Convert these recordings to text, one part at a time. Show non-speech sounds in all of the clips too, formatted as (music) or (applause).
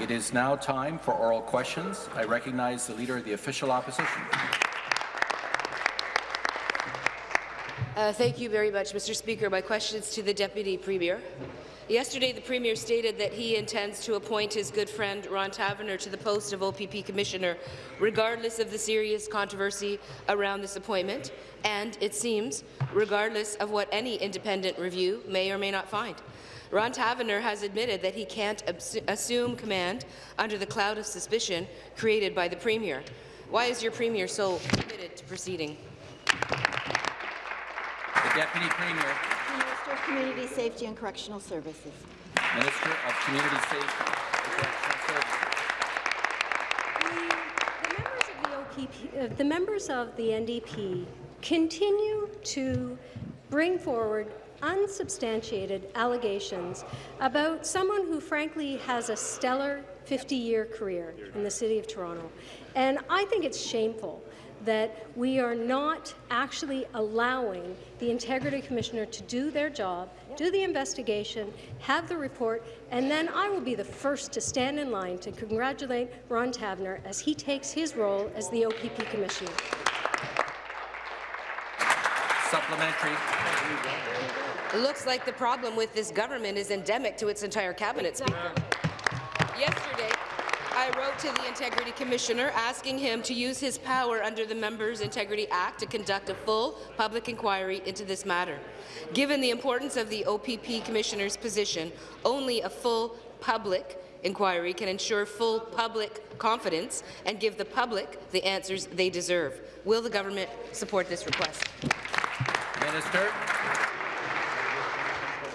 It is now time for oral questions. I recognize the Leader of the Official Opposition. Uh, thank you very much, Mr. Speaker. My question is to the Deputy Premier. Yesterday, the Premier stated that he intends to appoint his good friend Ron Taverner to the post of OPP Commissioner, regardless of the serious controversy around this appointment, and, it seems, regardless of what any independent review may or may not find. Ron Taverner has admitted that he can't assume command under the cloud of suspicion created by the Premier. Why is your Premier so committed to proceeding? The Deputy Premier. Minister of Community Safety and Correctional Services. Minister of Community Safety and Correctional Services. The, the, members of the, OPP, uh, the members of the NDP continue to bring forward unsubstantiated allegations about someone who frankly has a stellar 50-year career in the City of Toronto. And I think it's shameful that we are not actually allowing the Integrity Commissioner to do their job, do the investigation, have the report, and then I will be the first to stand in line to congratulate Ron Taverner as he takes his role as the OPP Commissioner. Supplementary. It looks like the problem with this government is endemic to its entire cabinet. Speaker. Yesterday, I wrote to the Integrity Commissioner asking him to use his power under the Members' Integrity Act to conduct a full public inquiry into this matter. Given the importance of the OPP Commissioner's position, only a full public inquiry can ensure full public confidence and give the public the answers they deserve. Will the government support this request? Minister.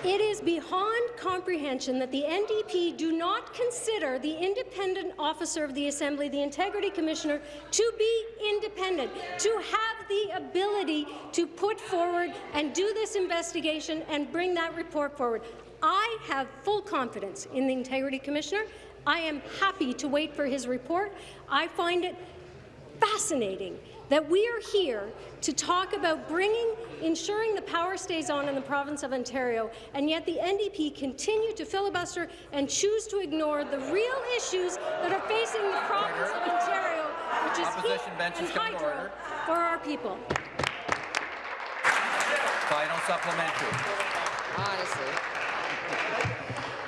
It is beyond comprehension that the NDP do not consider the independent officer of the Assembly, the Integrity Commissioner, to be independent, to have the ability to put forward and do this investigation and bring that report forward. I have full confidence in the Integrity Commissioner. I am happy to wait for his report. I find it fascinating that we are here to talk about bringing, ensuring the power stays on in the province of Ontario, and yet the NDP continue to filibuster and choose to ignore the real issues that are facing the province of Ontario, which is Opposition heat and hydro for our people. Final supplementary. Honestly.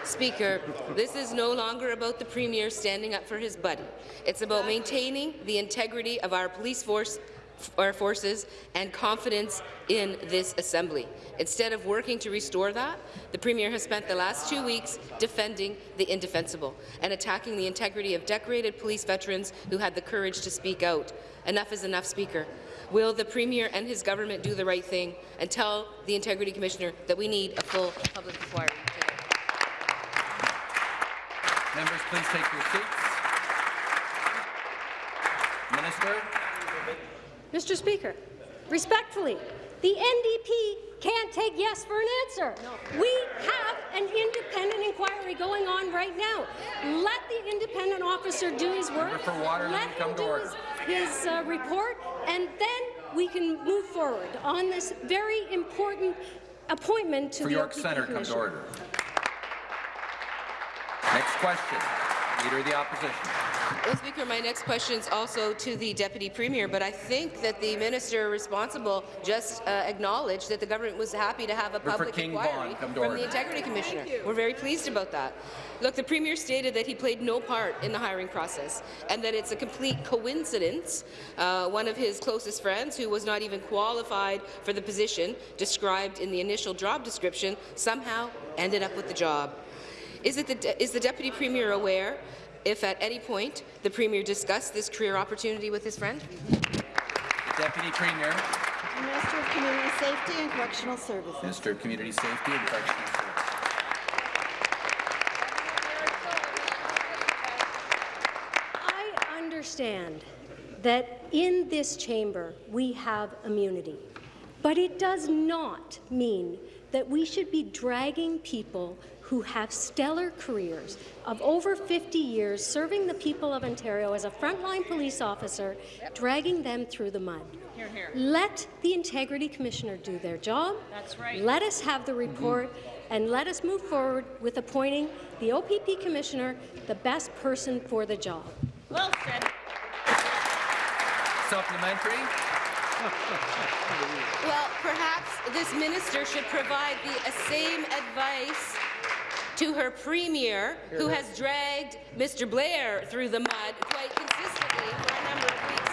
Speaker, this is no longer about the Premier standing up for his buddy. It's about maintaining the integrity of our police force our forces and confidence in this Assembly. Instead of working to restore that, the Premier has spent the last two weeks defending the indefensible and attacking the integrity of decorated police veterans who had the courage to speak out. Enough is enough, Speaker. Will the Premier and his government do the right thing and tell the Integrity Commissioner that we need a full public inquiry? Members, please take your seats. Minister. Mr. Speaker, respectfully, the NDP can't take yes for an answer. No. We have an independent inquiry going on right now. Let the independent officer do his work. For water, Let him do his, his uh, report, and then we can move forward on this very important appointment to for the York OPP Centre, come to order. Next question. Leader of the Opposition. Well, Speaker, my next question is also to the Deputy Premier, but I think that the minister responsible just uh, acknowledged that the government was happy to have a public inquiry from the Integrity Commissioner. We're very pleased about that. Look, the Premier stated that he played no part in the hiring process and that it's a complete coincidence uh, one of his closest friends, who was not even qualified for the position described in the initial job description, somehow ended up with the job. Is, the, is the Deputy Premier aware if at any point the Premier discussed this career opportunity with his friend? The Deputy Premier. Minister of Community Safety and Correctional Services. Minister of Community Safety and Correctional Services. I understand that in this chamber we have immunity, but it does not mean that we should be dragging people who have stellar careers of over 50 years serving the people of Ontario as a frontline police officer, dragging them through the mud. Let the Integrity Commissioner do their job. That's right. Let us have the report. Mm -hmm. and let us move forward with appointing the OPP Commissioner the best person for the job. Well said. Supplementary. (laughs) Well, perhaps this minister should provide the same advice to her premier, who has dragged Mr. Blair through the mud quite consistently for a number of weeks,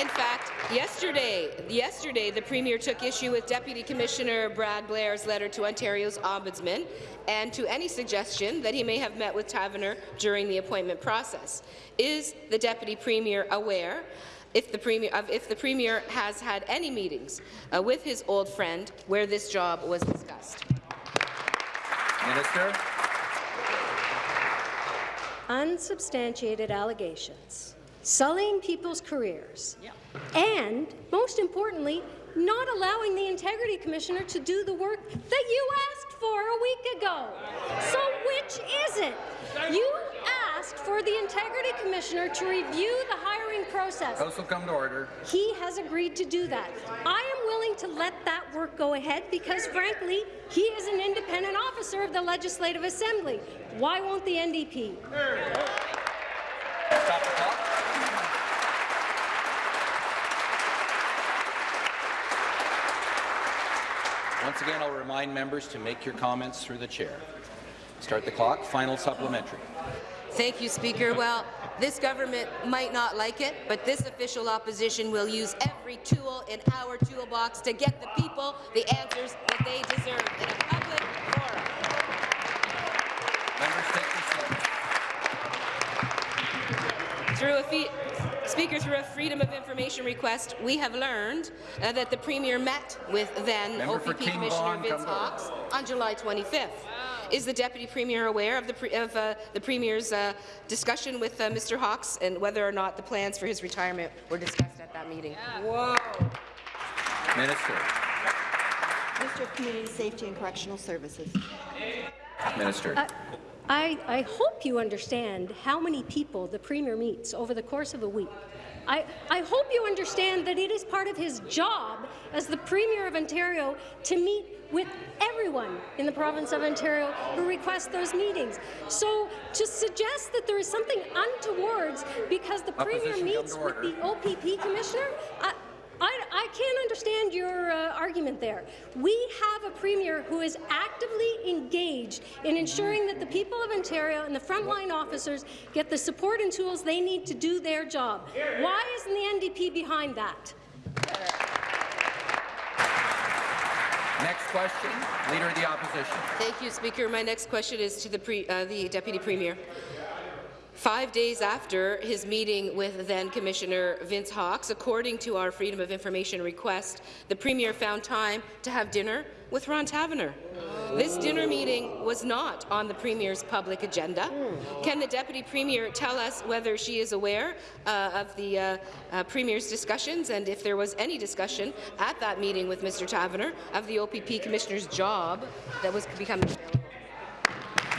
In fact, yesterday, yesterday, the Premier took issue with Deputy Commissioner Brad Blair's letter to Ontario's Ombudsman and to any suggestion that he may have met with Taverner during the appointment process. Is the Deputy Premier aware if the Premier, of if the Premier has had any meetings uh, with his old friend where this job was discussed? Minister. Unsubstantiated allegations, sullying people's careers, and, most importantly, not allowing the Integrity Commissioner to do the work that you asked for a week ago. So which is it? You asked for the Integrity Commissioner to review the hiring process. House will come to order. He has agreed to do that. I am willing to let that work go ahead because, frankly, he is an independent officer of the Legislative Assembly. Why won't the NDP? Stop the clock. Once again, I'll remind members to make your comments through the chair. Start the clock. Final supplementary. Thank you, Speaker. Well, this government might not like it, but this official opposition will use every tool in our toolbox to get the people the answers that they deserve in a public forum. Members, take your seats. Through a fee Speaker, through a Freedom of Information request, we have learned uh, that the Premier met with then Member OPP Commissioner Vaughan, Vince come to Hawkes on July 25th. Is the Deputy Premier aware of the, pre of, uh, the Premier's uh, discussion with uh, Mr. Hawkes and whether or not the plans for his retirement were discussed at that meeting? Whoa. Minister. Minister of Community Safety and Correctional Services. Minister. I, I hope you understand how many people the Premier meets over the course of a week. I, I hope you understand that it is part of his job as the Premier of Ontario to meet with everyone in the province of Ontario who requests those meetings. So to suggest that there is something untowards because the Premier Opposition, come meets with the OPP Commissioner, I, I, I can't understand your uh, argument there. We have a premier who is actively engaged in ensuring that the people of Ontario and the frontline officers get the support and tools they need to do their job. Why isn't the NDP behind that? Next question. Leader of the Opposition. Thank you, Speaker. My next question is to the, pre, uh, the Deputy Premier. Five days after his meeting with then Commissioner Vince Hawkes, according to our Freedom of Information request, the Premier found time to have dinner with Ron Taverner. This dinner meeting was not on the Premier's public agenda. Can the Deputy Premier tell us whether she is aware uh, of the uh, uh, Premier's discussions and if there was any discussion at that meeting with Mr. Taverner of the OPP Commissioner's job that was becoming available?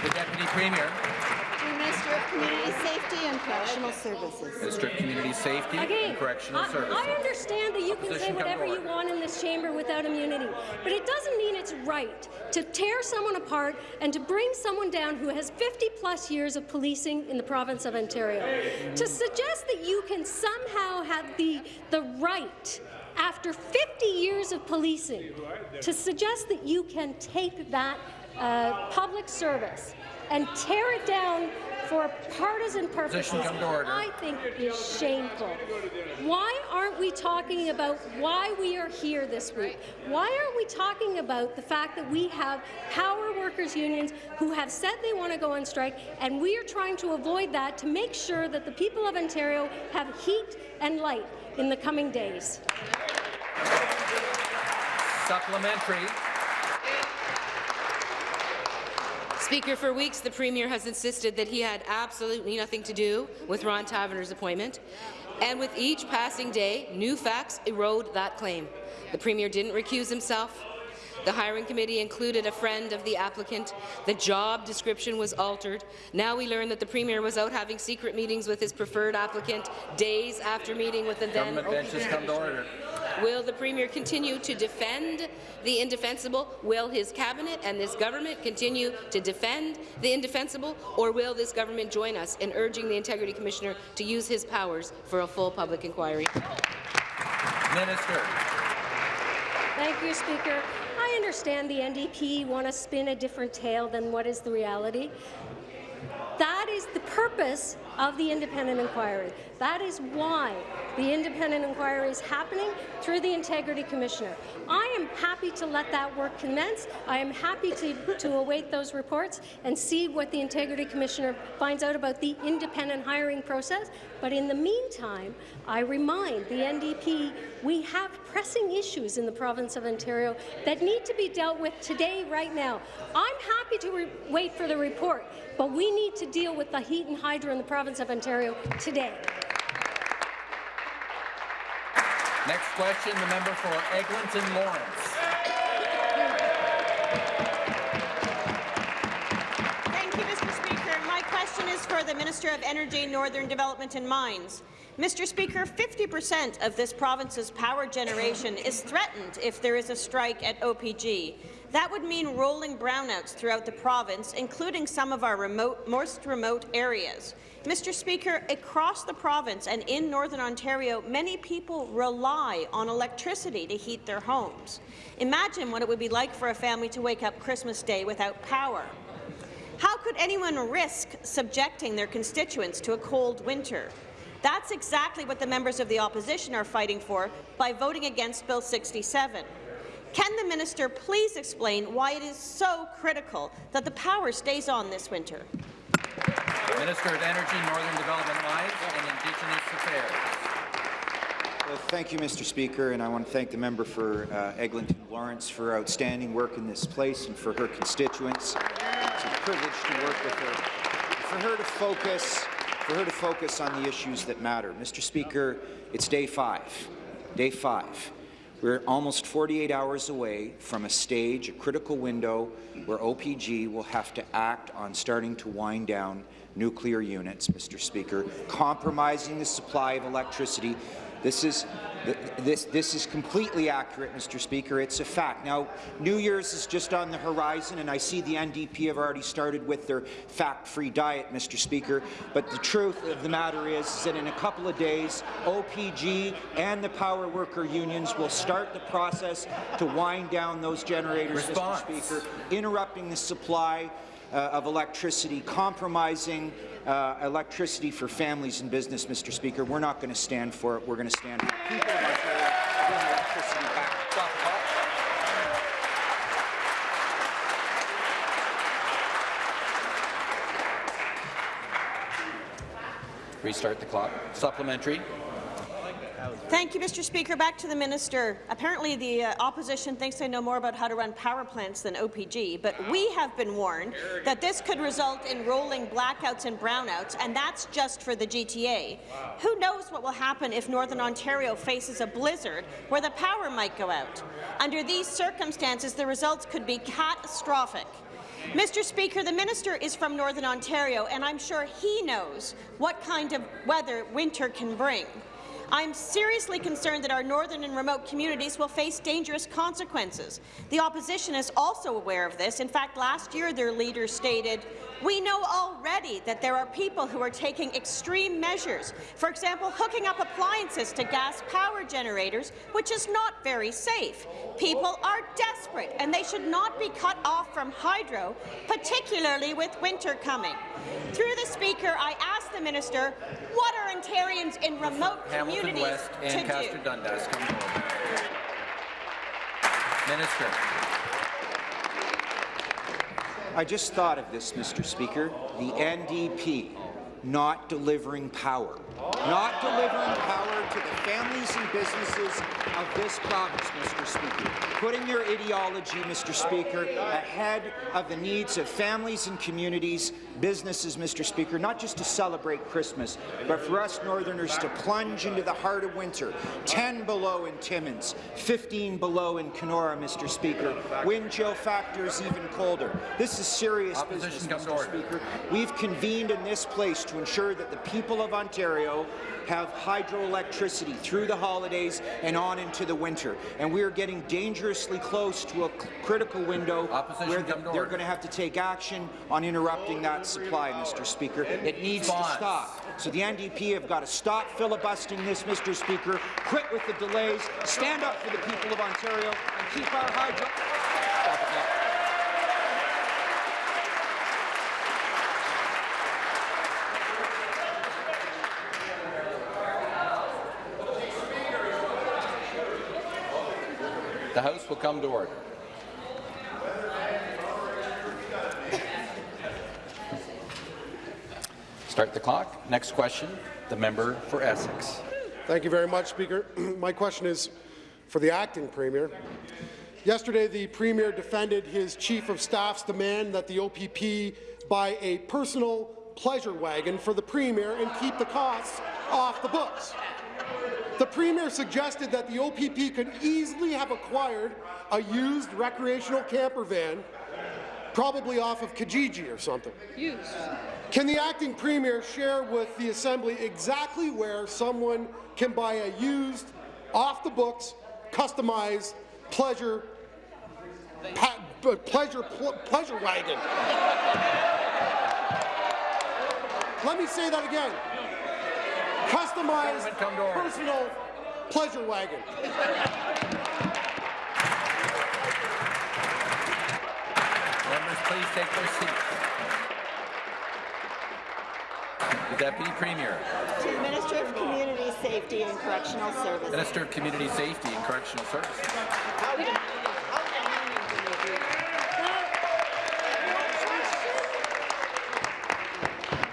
The Deputy Premier. To the Minister of Community Safety and Correctional Services. Minister of Community Safety Again, and Correctional I, Services. I understand that you can say Opposition, come to whatever you want in this chamber without immunity, but it doesn't mean it's right to tear someone apart and to bring someone down who has 50-plus years of policing in the province of Ontario. To suggest that you can somehow have the, the right after 50 years of policing, to suggest that you can take that uh, public service and tear it down for partisan purposes, Position come to order. I think is shameful. Why aren't we talking about why we are here this week? Why aren't we talking about the fact that we have power workers unions who have said they want to go on strike, and we are trying to avoid that to make sure that the people of Ontario have heat and light in the coming days? Supplementary. Speaker, for weeks the Premier has insisted that he had absolutely nothing to do with Ron Taverner's appointment, and with each passing day, new facts erode that claim. The Premier didn't recuse himself. The hiring committee included a friend of the applicant. The job description was altered. Now we learn that the Premier was out having secret meetings with his preferred applicant days after meeting with the then Government OPP benches come to order. Will the Premier continue to defend the indefensible? Will his cabinet and this government continue to defend the indefensible? Or will this government join us in urging the Integrity Commissioner to use his powers for a full public inquiry? Minister. Thank you, Speaker. I understand the NDP want to spin a different tale than what is the reality. That is the purpose of the independent inquiry. That is why the independent inquiry is happening through the Integrity Commissioner. I am happy to let that work commence. I am happy to, to await those reports and see what the Integrity Commissioner finds out about the independent hiring process. But in the meantime, I remind the NDP we have pressing issues in the province of Ontario that need to be dealt with today, right now. I'm happy to wait for the report, but we need to deal with the heat and hydro in the province of Ontario today. Next question, the member for Eglinton Lawrence. Thank you, Mr. Speaker. My question is for the Minister of Energy, Northern Development and Mines. Mr. Speaker, 50% of this province's power generation is threatened if there is a strike at OPG. That would mean rolling brownouts throughout the province, including some of our remote, most remote areas. Mr. Speaker, across the province and in Northern Ontario, many people rely on electricity to heat their homes. Imagine what it would be like for a family to wake up Christmas Day without power. How could anyone risk subjecting their constituents to a cold winter? That's exactly what the members of the opposition are fighting for by voting against Bill 67. Can the minister please explain why it is so critical that the power stays on this winter? Minister of Energy, Northern Development, Mines and Indigenous Affairs. Well, thank you, Mr. Speaker, and I want to thank the member for uh, Eglinton Lawrence for outstanding work in this place and for her constituents. It's a privilege to work with her. For her to focus, for her to focus on the issues that matter. Mr. Speaker, it's day five. Day five. We're almost 48 hours away from a stage, a critical window, where OPG will have to act on starting to wind down nuclear units, Mr. Speaker, compromising the supply of electricity. This is this this is completely accurate, Mr. Speaker. It's a fact. Now, New Year's is just on the horizon, and I see the NDP have already started with their fact-free diet, Mr. Speaker. But the truth of the matter is, is that in a couple of days, OPG and the power worker unions will start the process to wind down those generators, Response. Mr. Speaker, interrupting the supply uh, of electricity, compromising uh, electricity for families and business, Mr. Speaker. We're not going to stand for it. We're going to stand for people of Ontario bring electricity back. Restart the clock. Supplementary. Thank you, Mr. Speaker. Back to the minister. Apparently, the uh, opposition thinks they know more about how to run power plants than OPG, but we have been warned that this could result in rolling blackouts and brownouts, and that's just for the GTA. Who knows what will happen if Northern Ontario faces a blizzard where the power might go out? Under these circumstances, the results could be catastrophic. Mr. Speaker, the minister is from Northern Ontario, and I'm sure he knows what kind of weather winter can bring. I'm seriously concerned that our northern and remote communities will face dangerous consequences. The opposition is also aware of this. In fact, last year their leader stated, we know already that there are people who are taking extreme measures, for example, hooking up appliances to gas power generators, which is not very safe. People are desperate, and they should not be cut off from hydro, particularly with winter coming. Through the Speaker, I ask the minister, what are Ontarians in remote Hamilton communities West to and do? Dundas come. Minister. I just thought of this, Mr. Speaker. The NDP not delivering power. Not delivering power to the families and businesses of this province, Mr. Speaker. Putting their ideology, Mr. Speaker, ahead of the needs of families and communities, businesses, Mr. Speaker, not just to celebrate Christmas, but for us Northerners to plunge into the heart of winter. 10 below in Timmins, 15 below in Kenora, Mr. Speaker. Wind chill factors even colder. This is serious Opposition business, Mr. order. Speaker. We've convened in this place to ensure that the people of Ontario Ontario have hydroelectricity through the holidays and on into the winter. And we are getting dangerously close to a critical window Opposition where to they're going to have to take action on interrupting that supply, Mr. Speaker. It needs to stop. So the NDP have got to stop filibustering this, Mr. Speaker, quit with the delays, stand up for the people of Ontario, and keep our hydro... The House will come to order. Start the clock. Next question, the member for Essex. Thank you very much, Speaker. (clears throat) My question is for the acting Premier. Yesterday, the Premier defended his Chief of Staff's demand that the OPP buy a personal pleasure wagon for the Premier and keep the costs off the books. The Premier suggested that the OPP could easily have acquired a used recreational camper van, probably off of Kijiji or something. Used. Can the acting premier share with the Assembly exactly where someone can buy a used, off-the-books, customized pleasure pleasure pl- pleasure wagon? Let me say that again. Customized, come to order. personal pleasure wagon. Members, please take their seats. The Deputy Premier, To the Minister of Community Safety and Correctional Services. Minister of Community Safety and Correctional Services.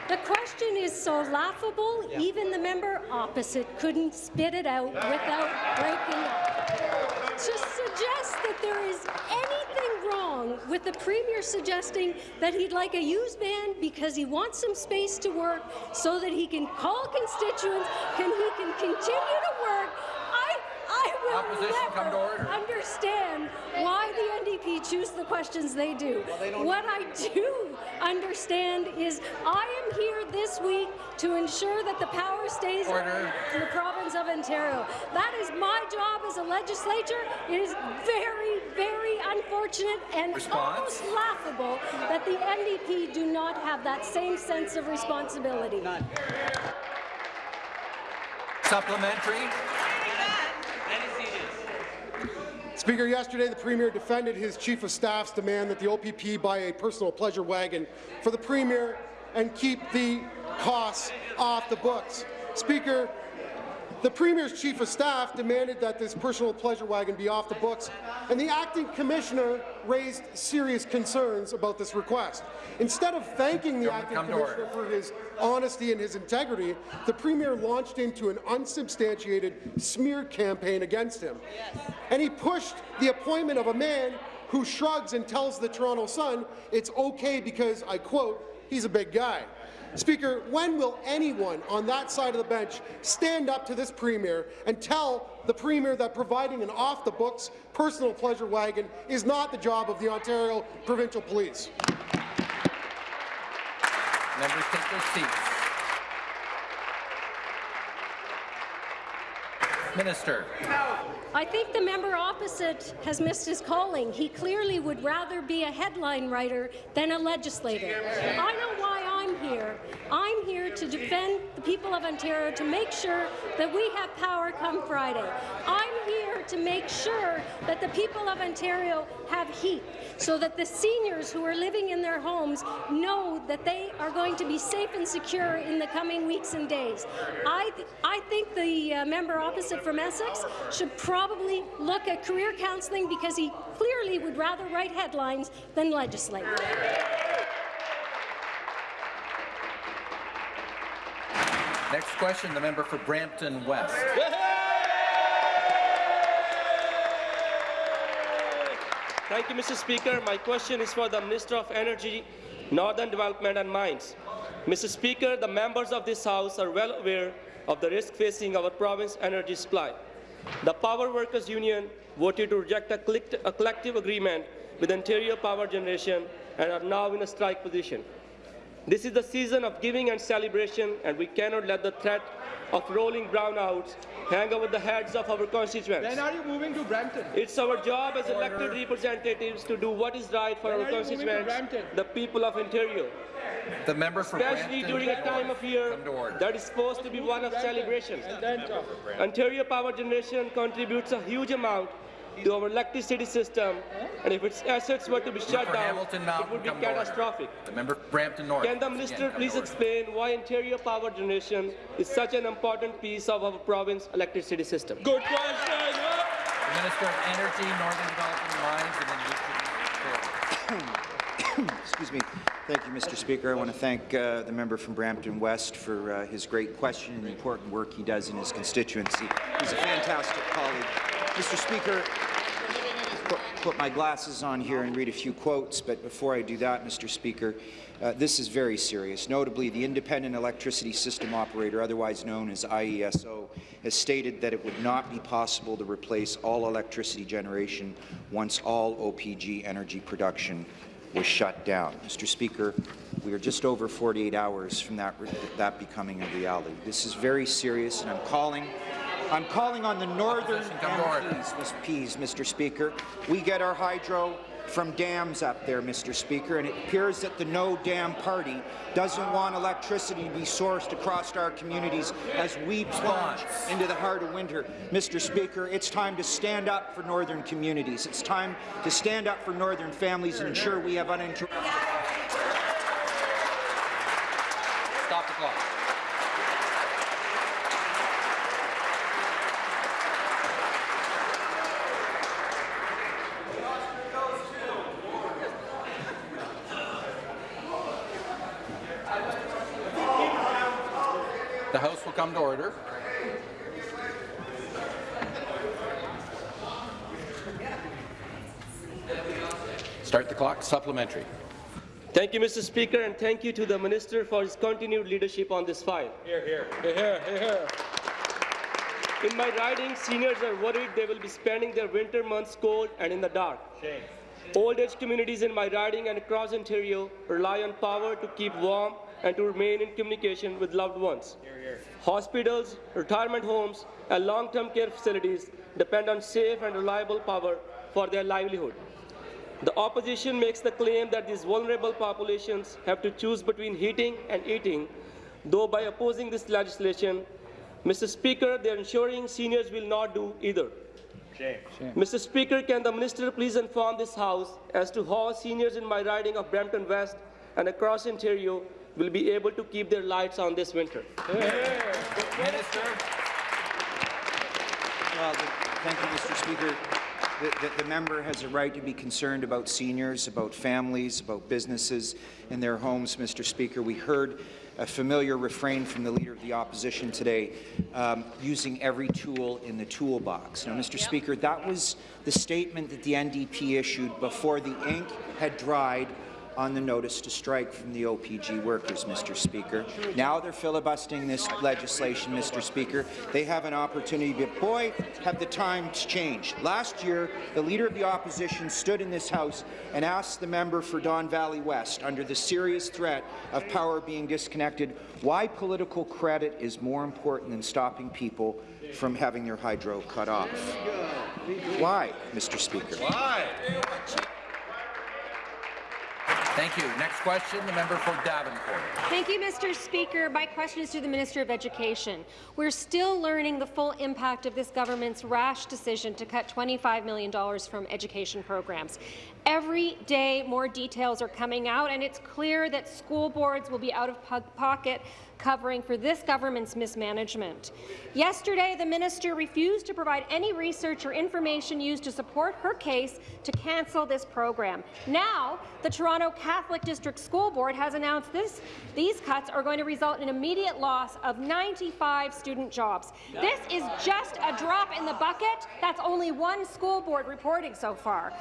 The question is so laughable, even the member opposite couldn't spit it out without breaking up. To suggest that there is anything wrong with the Premier suggesting that he'd like a used van because he wants some space to work so that he can call constituents, can he can continue to work, I, I will Opposition, come to order. understand why the NDP choose the questions they do. what I do understand is I am here this week to ensure that the power stays Order. in the province of Ontario. That is my job as a legislature. It is very, very unfortunate and Response? almost laughable that the NDP do not have that same sense of responsibility. Supplementary. Speaker, yesterday the Premier defended his Chief of Staff's demand that the OPP buy a personal pleasure wagon for the Premier and keep the costs off the books. Speaker, the Premier's Chief of Staff demanded that this personal pleasure wagon be off the books, and the acting commissioner raised serious concerns about this request. Instead of thanking the Come- acting come commissioner for his honesty and his integrity, the Premier launched into an unsubstantiated smear campaign against him. And he pushed the appointment of a man who shrugs and tells the Toronto Sun it's okay because, I quote, he's a big guy. Speaker, when will anyone on that side of the bench stand up to this Premier and tell the Premier that providing an off-the-books personal pleasure wagon is not the job of the Ontario Provincial Police? Members, take their seats. Minister. I think the member opposite has missed his calling. He clearly would rather be a headline writer than a legislator. I know why I'm here. I'm here to defend the people of Ontario, to make sure that we have power come Friday. I'm here to make sure that the people of Ontario have heat, so that the seniors who are living in their homes know that they are going to be safe and secure in the coming weeks and days. I, th I think the uh, member opposite from Essex should probably look at career counselling because he clearly would rather write headlines than legislate. Next question, the member for Brampton West. Thank you, Mr. Speaker. My question is for the Minister of Energy, Northern Development and Mines. Mr. Speaker, the members of this House are well aware of the risk facing our province energy supply. The Power Workers Union voted to reject a, collect- a collective agreement with Ontario Power Generation and are now in a strike position. This is the season of giving and celebration, and we cannot let the threat of rolling brownouts hang over the heads of our constituents. When are you moving to Brampton? It's our job as elected representatives to do what is right for When our are you moving to constituents, the people of Ontario, The member for especially Brampton during a time of year Come to order. that is supposed to be one of celebration. And. Ontario Power Generation contributes a huge amount to our electricity system, and if its assets were to be shut for down, Hamilton it would be come to catastrophic. The member Brampton North. Can the minister again, please to order. explain why Ontario Power Generation is such an important piece of our province electricity system? Good question. huh? The Minister of Energy, Northern Development Mines, and then Richard Taylor. (coughs) Excuse me. Thank you, Mr. Speaker. I want to thank uh, the member from Brampton West for uh, his great question and the important work he does in his constituency. He's a fantastic colleague. Mr. Speaker, put, my glasses on here and read a few quotes, but before I do that, Mr. Speaker, uh, this is very serious. Notably, the Independent Electricity System Operator, otherwise known as IESO, has stated that it would not be possible to replace all electricity generation once all OPG energy production was shut down. Mr. Speaker, we are just over 48 hours from that, that becoming a reality. This is very serious, and I'm calling I'm calling on the northern come to Mr. Speaker. We get our hydro from dams up there, Mr. Speaker, and it appears that the No Dam Party doesn't want electricity to be sourced across our communities as we plunge into the heart of winter. Mr. Speaker, it's time to stand up for northern communities. It's time to stand up for northern families and ensure we have uninterrupted. Stop the clock. The House will come to order. Start the clock. Supplementary. Thank you, Mr. Speaker, and thank you to the Minister for his continued leadership on this file. Here, here, here, here. In my riding, seniors are worried they will be spending their winter months cold and in the dark. Shame. Old age communities in my riding and across Ontario rely on power to keep warm and to remain in communication with loved ones. Hospitals, retirement homes, and long-term care facilities depend on safe and reliable power for their livelihood. The opposition makes the claim that these vulnerable populations have to choose between heating and eating, though by opposing this legislation, Mr. Speaker, they are ensuring seniors will not do either. Shame. Mr. Speaker, can the minister please inform this House as to how seniors in my riding of Brampton West and across Ontario will be able to keep their lights on this winter? Minister. Well, thank you, Mr. Speaker. The, the, the member has a right to be concerned about seniors, about families, about businesses in their homes, Mr. Speaker. We heard a familiar refrain from the Leader of the Opposition today, um, using every tool in the toolbox. Now, Mr. Speaker, that was the statement that the NDP issued before the ink had dried on the notice to strike from the OPG workers, Mr. Speaker. Now they're filibustering this legislation, Mr. Speaker. They have an opportunity, but boy, have the times changed. Last year, the Leader of the Opposition stood in this House and asked the member for Don Valley West, under the serious threat of power being disconnected, why political credit is more important than stopping people from having their hydro cut off. Why, Mr. Speaker? Thank you. Next question, the member for Davenport. Thank you, Mr. Speaker. My question is to the Minister of Education. We're still learning the full impact of this government's rash decision to cut $25 million from education programs. Every day, more details are coming out, and it's clear that school boards will be out of pocket covering for this government's mismanagement. Yesterday, the minister refused to provide any research or information used to support her case to cancel this program. Now, the Toronto Catholic District School Board has announced this, these cuts are going to result in immediate loss of 95 student jobs. This is just a drop in the bucket. That's only one school board reporting so far.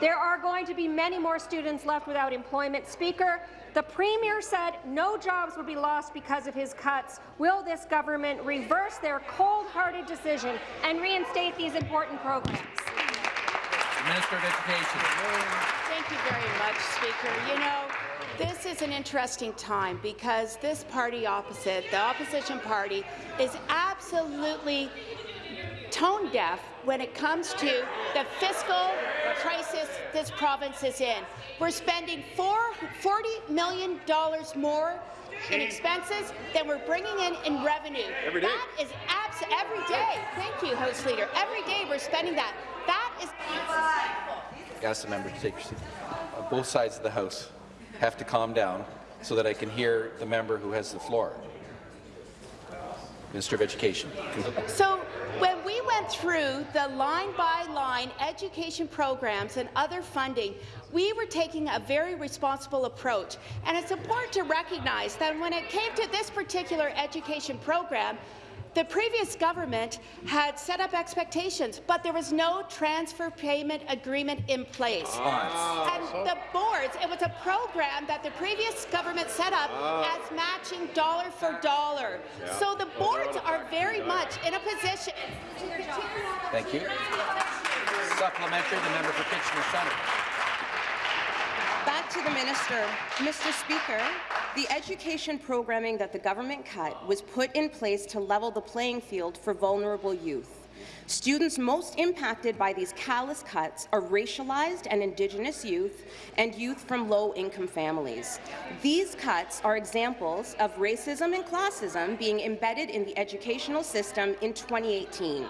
There are going to be many more students left without employment. Speaker, the Premier said no jobs would be lost because of his cuts. Will this government reverse their cold-hearted decision and reinstate these important programs? The Minister of Education. Thank you very much, Speaker. You know, This is an interesting time because this party opposite, the opposition party, is absolutely tone deaf when it comes to the fiscal crisis this province is in. We're spending four, $40 million more in expenses than we're bringing in in revenue. Every day. That is abs every day. Thank you, House Leader. Every day we're spending that. That is Ask the member to take your seat. Uh, Both sides of the House have to calm down so that I can hear the member who has the floor. Minister of Education. So when we went through the line-by-line education programs and other funding, we were taking a very responsible approach. And it's important to recognize that when it came to this particular education program, the previous government had set up expectations, but there was no transfer payment agreement in place. And the boards, it was a program that the previous government set up as matching dollar for dollar. So the boards are very much in a position to continue on Thank you. Supplementary, the member for Kitchener Centre. Back to the minister. Mr. Speaker, the education programming that the government cut was put in place to level the playing field for vulnerable youth. Students most impacted by these callous cuts are racialized and Indigenous youth and youth from low-income families. These cuts are examples of racism and classism being embedded in the educational system in 2018.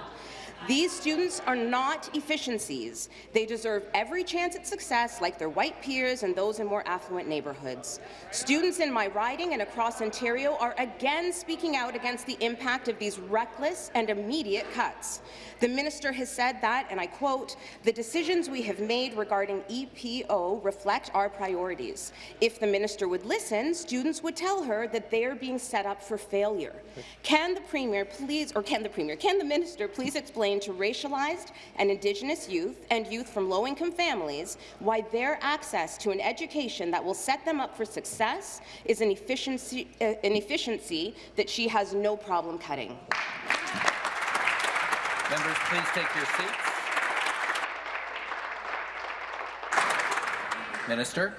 These students are not efficiencies. They deserve every chance at success like their white peers and those in more affluent neighbourhoods. Students in my riding and across Ontario are again speaking out against the impact of these reckless and immediate cuts. The minister has said that, and I quote, the decisions we have made regarding EPO reflect our priorities. If the minister would listen, students would tell her that they are being set up for failure. Can the premier please, or can the premier, can the minister please explain to racialized and Indigenous youth and youth from low-income families why their access to an education that will set them up for success is an efficiency, uh, an efficiency that she has no problem cutting. Members, please take your seats. Minister.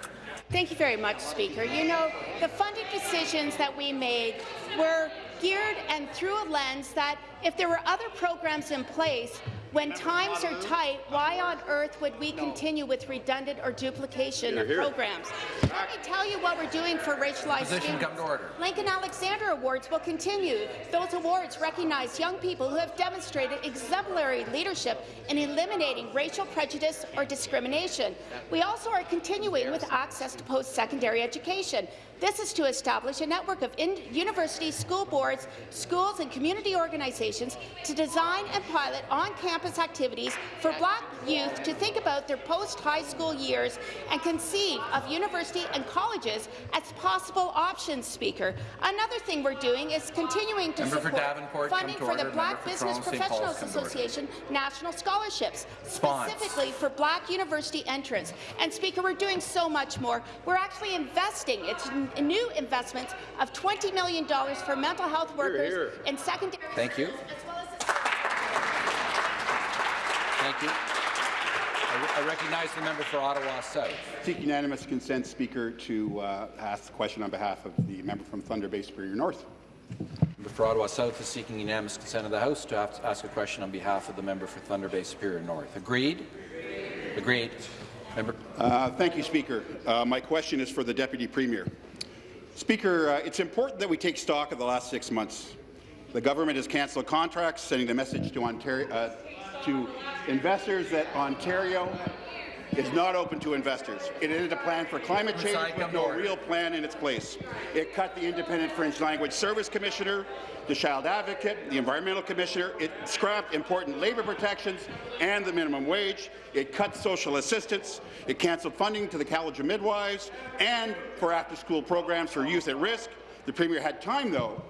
Thank you very much, Speaker. You know, the funding decisions that we made were geared and through a lens that if there were other programs in place, when times are tight, why on earth would we continue with redundant or duplication of programs? Let me tell you what we're doing for racialized Position students. come to order. Lincoln Alexander Awards will continue. Those awards recognize young people who have demonstrated exemplary leadership in eliminating racial prejudice or discrimination. We also are continuing with access to post-secondary education. This is to establish a network of universities, school boards, schools and community organizations to design and pilot on-campus activities for black youth to think about their post-high school years and conceive of university and colleges as possible options, Speaker. Another thing we're doing is continuing to Member support Davenport, funding to for the. Black Member for Business Toronto Professionals Paul's, come to order. Association national scholarships, Spons. specifically for black university entrants. And Speaker, we're doing so much more. We're actually investing. It's n- new investments of $20 million for mental health workers here. in secondary Thank you. well Thank you. I recognize the member for Ottawa South. Seek unanimous consent, Speaker, to uh, ask the question on behalf of the member from Thunder Bay Superior North. Member for Ottawa South is seeking unanimous consent of the House to ask a question on behalf of the member for Thunder Bay Superior North. Agreed? Agreed. Member Uh, thank you, Speaker. Uh, my question is for the Deputy Premier. Speaker, uh, it's important that we take stock of the last six months. The government has cancelled contracts, sending the message to, Ontario, uh, to investors that Ontario is not open to investors. It ended a plan for climate change with no real plan in its place. It cut the Independent French Language Service Commissioner, the Child Advocate, the Environmental Commissioner. It scrapped important labour protections and the minimum wage. It cut social assistance. It cancelled funding to the College of Midwives and for after-school programs for youth at risk. The Premier had time, though,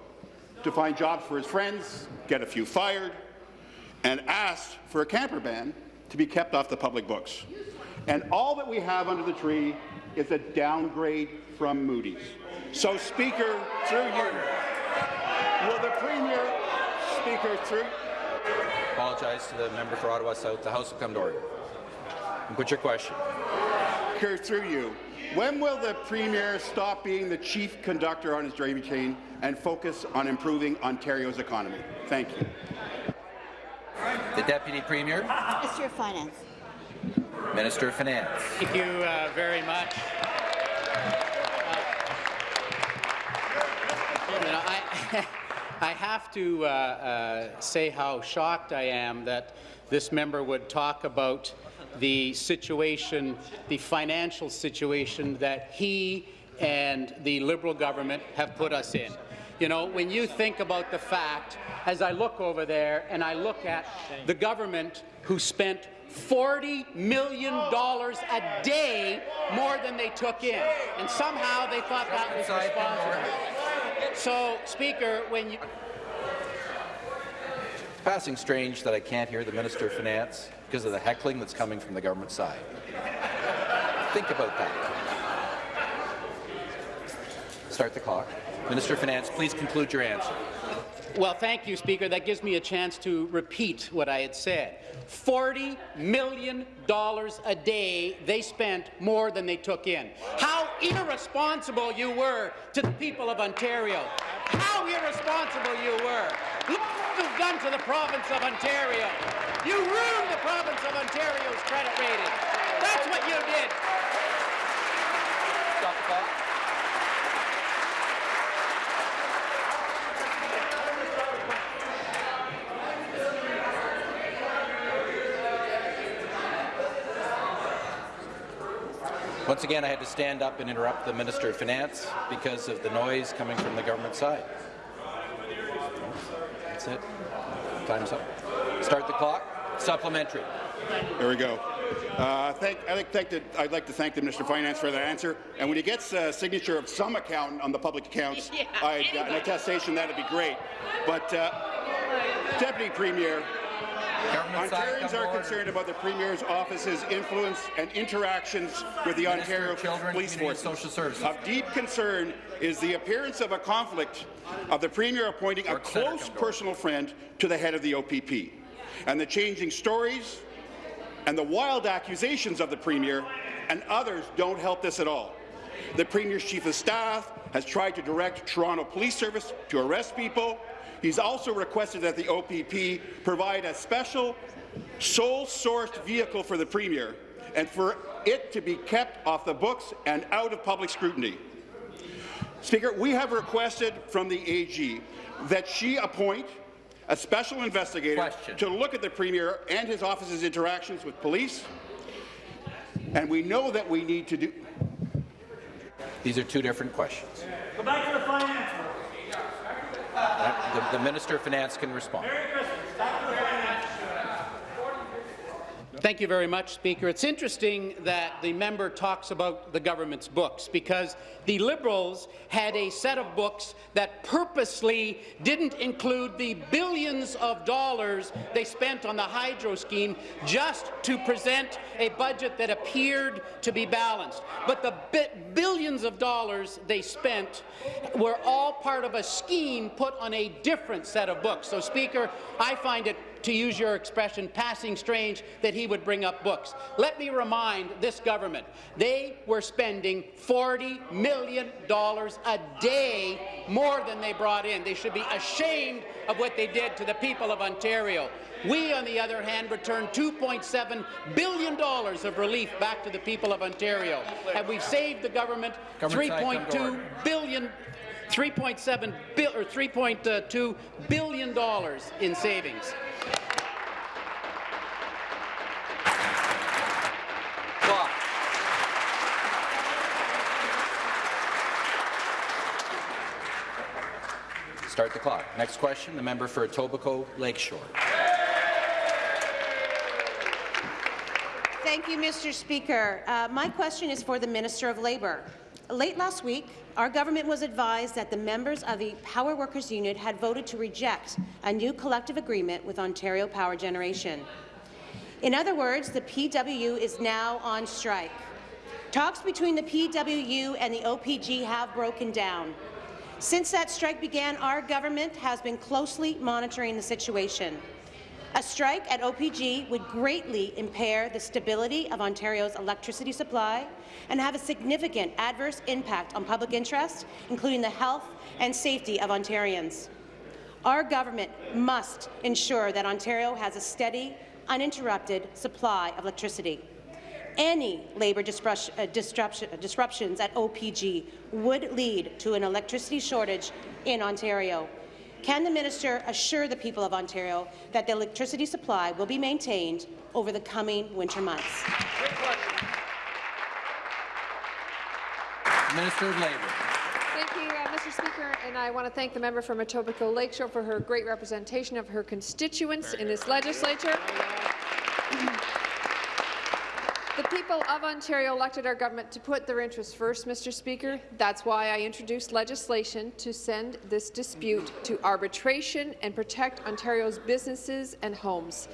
to find jobs for his friends, get a few fired, and asked for a camper ban to be kept off the public books. And all that we have under the tree is a downgrade from Moody's. So, Speaker, through you, will the Premier, Speaker, through apologize to the member for Ottawa South. The House will come to order. And put your question. Speaker, through you, when will the Premier stop being the chief conductor on his gravy train and focus on improving Ontario's economy? Thank you. The Deputy Premier. Minister of Finance. Minister of Finance. Thank you uh, very much. Uh, I, (laughs) I have to uh, uh, say how shocked I am that this member would talk about the situation, the financial situation that he and the Liberal government have put us in. You know, when you think about the fact, as I look over there and I look at the government who spent $40 million a day more than they took in, and somehow they thought that was responsible. So, Speaker, when you... Passing strange that I can't hear the Minister of Finance because of the heckling that's coming from the government side. Think about that. Start the clock. Minister of Finance, please conclude your answer. Well, thank you, Speaker. That gives me a chance to repeat what I had said. $40 million a day they spent more than they took in. How irresponsible you were to the people of Ontario. How irresponsible you were. Look what you've done to the province of Ontario. You ruined the province of Ontario's credit rating. That's what you did. Stop the clock. Once again, I had to stand up and interrupt the Minister of Finance because of the noise coming from the government side. That's it. Time's up. Start the clock. Supplementary. There we go. Uh, thank, I'd, like thank the, I'd like to thank the Minister of Finance for that answer. And when he gets a signature of some accountant on the public accounts, (laughs) Yeah, I'd, uh, an attestation, that'd be great. But, uh, Deputy Premier, Government Ontarians are concerned about the Premier's office's influence and interactions with the Minister Ontario Children, Police Force. Of deep concern is the appearance of a conflict of the Premier appointing a close personal friend to the head of the OPP, and the changing stories and the wild accusations of the Premier and others don't help this at all. The Premier's Chief of Staff has tried to direct Toronto Police Service to arrest people. He's also requested that the OPP provide a special sole-sourced vehicle for the Premier and for it to be kept off the books and out of public scrutiny. Speaker, we have requested from the AG that she appoint a special investigator Question. to look at the Premier and his office's interactions with police, and we know that we need to do. These are two different questions. Go back to the finance. The, the Minister of Finance can respond. Thank you very much, Speaker. It's interesting that the member talks about the government's books because the Liberals had a set of books that purposely didn't include the billions of dollars they spent on the hydro scheme just to present a budget that appeared to be balanced. But the bi billions of dollars they spent were all part of a scheme put on a different set of books. So, Speaker, I find it to use your expression, passing strange that he would bring up books. Let me remind this government, they were spending $40 million a day more than they brought in. They should be ashamed of what they did to the people of Ontario. We, on the other hand, returned $2.7 billion of relief back to the people of Ontario. And we've saved the government Government side, come to $3.2 order. billion 3.7 bill or 3.2 billion dollars in savings. Clock. Start the clock. Next question, the member for Etobicoke Lakeshore. Thank you, Mr. Speaker. Uh, my question is for the Minister of Labour. Late last week, our government was advised that the members of the Power Workers Union had voted to reject a new collective agreement with Ontario Power Generation. In other words, the PWU is now on strike. Talks between the PWU and the OPG have broken down. Since that strike began, our government has been closely monitoring the situation. A strike at OPG would greatly impair the stability of Ontario's electricity supply and have a significant adverse impact on public interest, including the health and safety of Ontarians. Our government must ensure that Ontario has a steady, uninterrupted supply of electricity. Any labour uh, disruptions at OPG would lead to an electricity shortage in Ontario. Can the minister assure the people of Ontario that the electricity supply will be maintained over the coming winter months? Minister of Labour. Thank you, uh, Mr. Speaker, and I want to thank the member from Etobicoke Lakeshore for her great representation of her constituents in this legislature. The people of Ontario elected our government to put their interests first, Mr. Speaker. That's why I introduced legislation to send this dispute to arbitration and protect Ontario's businesses and homes.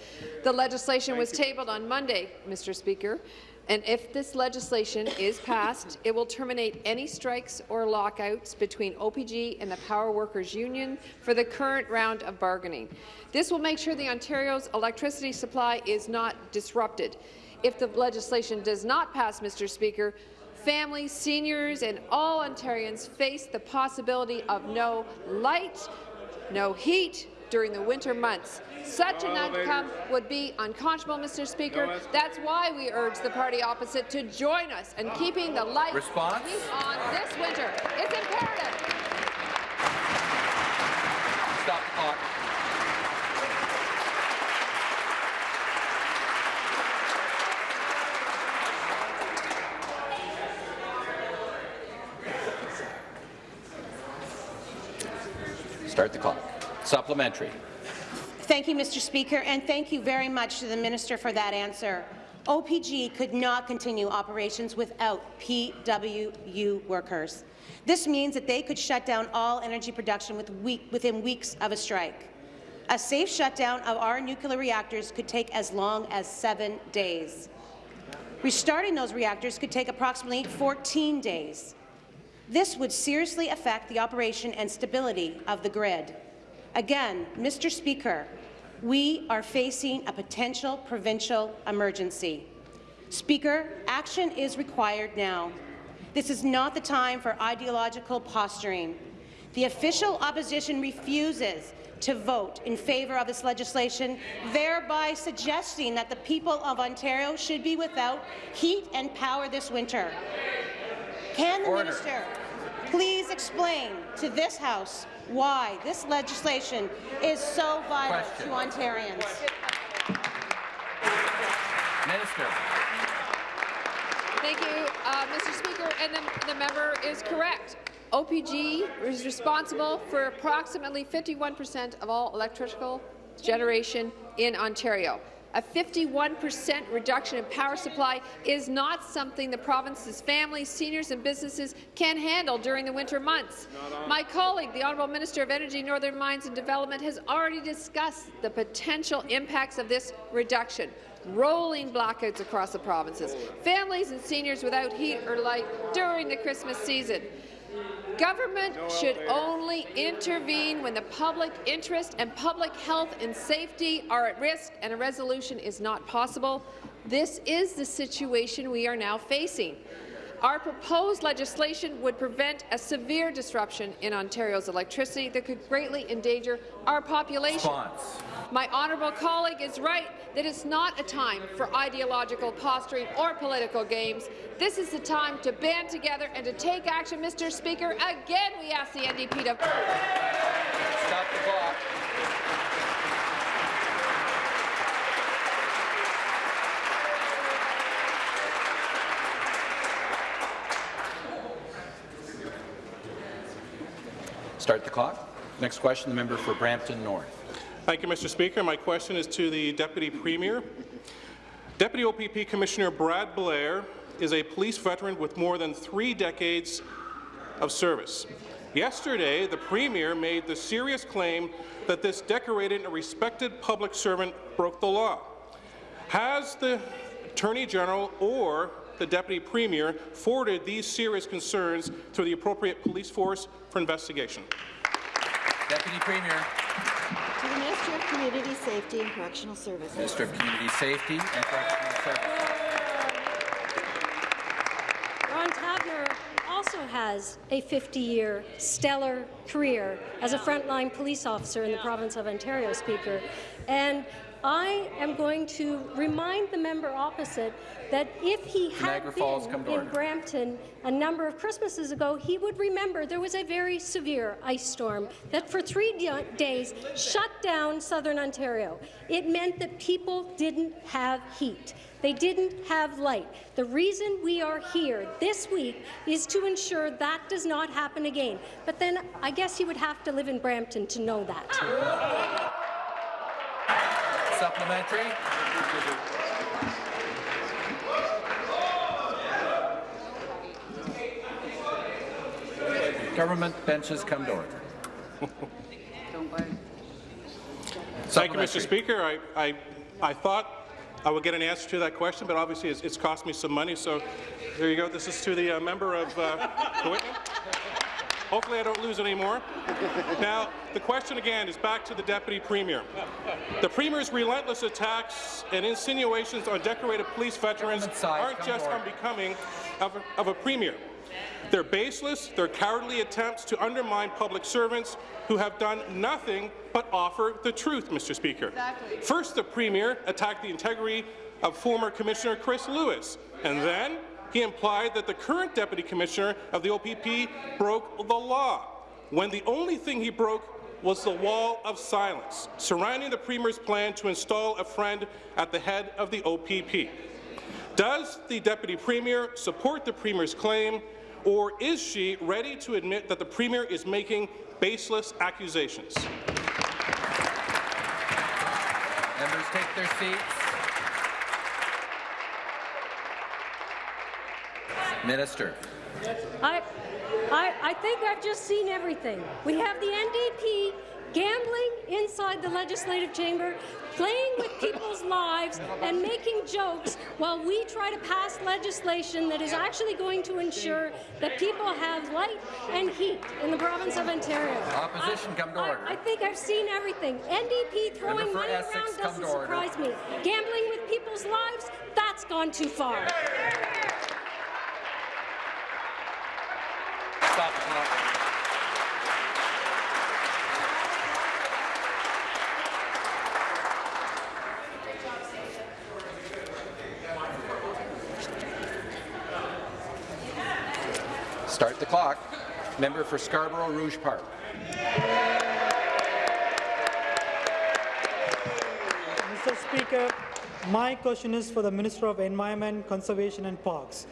The legislation Thank was you. tabled on Monday, Mr. Speaker, and if this legislation is passed, it will terminate any strikes or lockouts between OPG and the Power Workers Union for the current round of bargaining. This will make sure the Ontario's electricity supply is not disrupted. If the legislation does not pass, Mr. Speaker, families, seniors and all Ontarians face the possibility of no light, no heat during the winter months. Such an outcome would be unconscionable, Mr. Speaker. That's why we urge the party opposite to join us in keeping the lights Response? on this winter. It's imperative. Stop the clock. Start the clock. Supplementary. Thank you, Mr. Speaker, and thank you very much to the minister for that answer. OPG could not continue operations without PWU workers. This means that they could shut down all energy production within weeks of a strike. A safe shutdown of our nuclear reactors could take as long as seven days. Restarting those reactors could take approximately 14 days. This would seriously affect the operation and stability of the grid. Again, Mr. Speaker, we are facing a potential provincial emergency. Speaker, action is required now. This is not the time for ideological posturing. The official opposition refuses to vote in favour of this legislation, thereby suggesting that the people of Ontario should be without heat and power this winter. Can the Order. minister please explain to this House why this legislation is so vital Question. to Ontarians? Minister. Thank you, uh, Mr. Speaker. And the, the member is correct. OPG is responsible for approximately 51 percent of all electrical generation in Ontario. A 51% reduction in power supply is not something the province's families, seniors and businesses can handle during the winter months. My colleague, the Honourable Minister of Energy, Northern Mines and Development, has already discussed the potential impacts of this reduction rolling blackouts across the provinces, families and seniors without heat or light during the Christmas season. Government should only intervene when the public interest and public health and safety are at risk and a resolution is not possible. This is the situation we are now facing. Our proposed legislation would prevent a severe disruption in Ontario's electricity that could greatly endanger our population. Response. My honourable colleague is right that it's not a time for ideological posturing or political games. This is the time to band together and to take action, Mr. Speaker. Again, we ask the NDP to... Stop the clock. Start the clock. Next question, the member for Brampton North. Thank you, Mr. Speaker. My question is to the Deputy Premier. Deputy OPP Commissioner Brad Blair is a police veteran with more than three decades of service. Yesterday, the Premier made the serious claim that this decorated and respected public servant broke the law. Has the Attorney General or the Deputy Premier forwarded these serious concerns to the appropriate police force for investigation? Deputy Premier. To the Minister of Community Safety and Correctional Services. Minister of Community Safety and Correctional Services. Ron Taverner also has a 50-year stellar career as a frontline police officer in the province of Ontario, Speaker. And I am going to remind the member opposite that if he had Niagara Falls, been come to in order. Brampton a number of Christmases ago, he would remember there was a very severe ice storm that for three days shut down southern Ontario. It meant that people didn't have heat. They didn't have light. The reason we are here this week is to ensure that does not happen again. But then I guess you would have to live in Brampton to know that. (laughs) Supplementary. Government benches come to order. Thank you, Mr. Speaker. I, I, I thought I would get an answer to that question, but obviously it's, it's cost me some money. So there you go. This is to the uh, member of uh. Hopefully I don't lose any more. Now, the question again is back to the Deputy Premier. The Premier's relentless attacks and insinuations on decorated police veterans aren't just to unbecoming of a, of a Premier. They're baseless, they're cowardly attempts to undermine public servants who have done nothing but offer the truth, Mr. Speaker. Exactly. First, the Premier attacked the integrity of former Commissioner Chris Lewis, and then he implied that the current Deputy Commissioner of the OPP broke the law, when the only thing he broke was the wall of silence surrounding the Premier's plan to install a friend at the head of the OPP. Does the Deputy Premier support the Premier's claim, or is she ready to admit that the Premier is making baseless accusations? Members take their seats. Minister. I, I, I think I've just seen everything. We have the NDP gambling inside the legislative chamber, playing with people's (laughs) lives and making jokes while we try to pass legislation that is actually going to ensure that people have light and heat in the province of Ontario. Opposition, come to I- order. I think I've seen everything. NDP throwing money Essex, around doesn't to order. surprise me. Gambling with people's lives, that's gone too far. Stop the clock. Start the clock. Member for Scarborough Rouge Park. Mr. Speaker, my question is for the Minister of Environment, Conservation and Parks.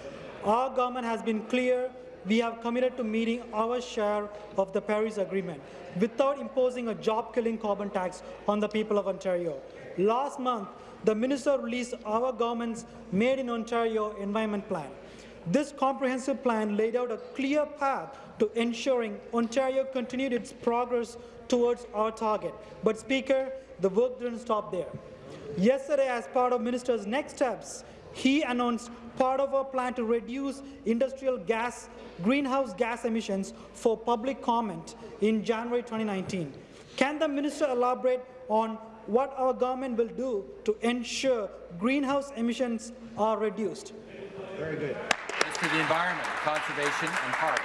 Our government has been clear we have committed to meeting our share of the Paris Agreement without imposing a job-killing carbon tax on the people of Ontario. Last month, the minister released our government's Made in Ontario Environment Plan. This comprehensive plan laid out a clear path to ensuring Ontario continued its progress towards our target. But, Speaker, the work didn't stop there. Yesterday, as part of Minister's next steps, he announced part of our plan to reduce industrial gas, greenhouse gas emissions for public comment in January 2019. Can the minister elaborate on what our government will do to ensure greenhouse emissions are reduced? Very good. Minister of the Environment, Conservation and Parks.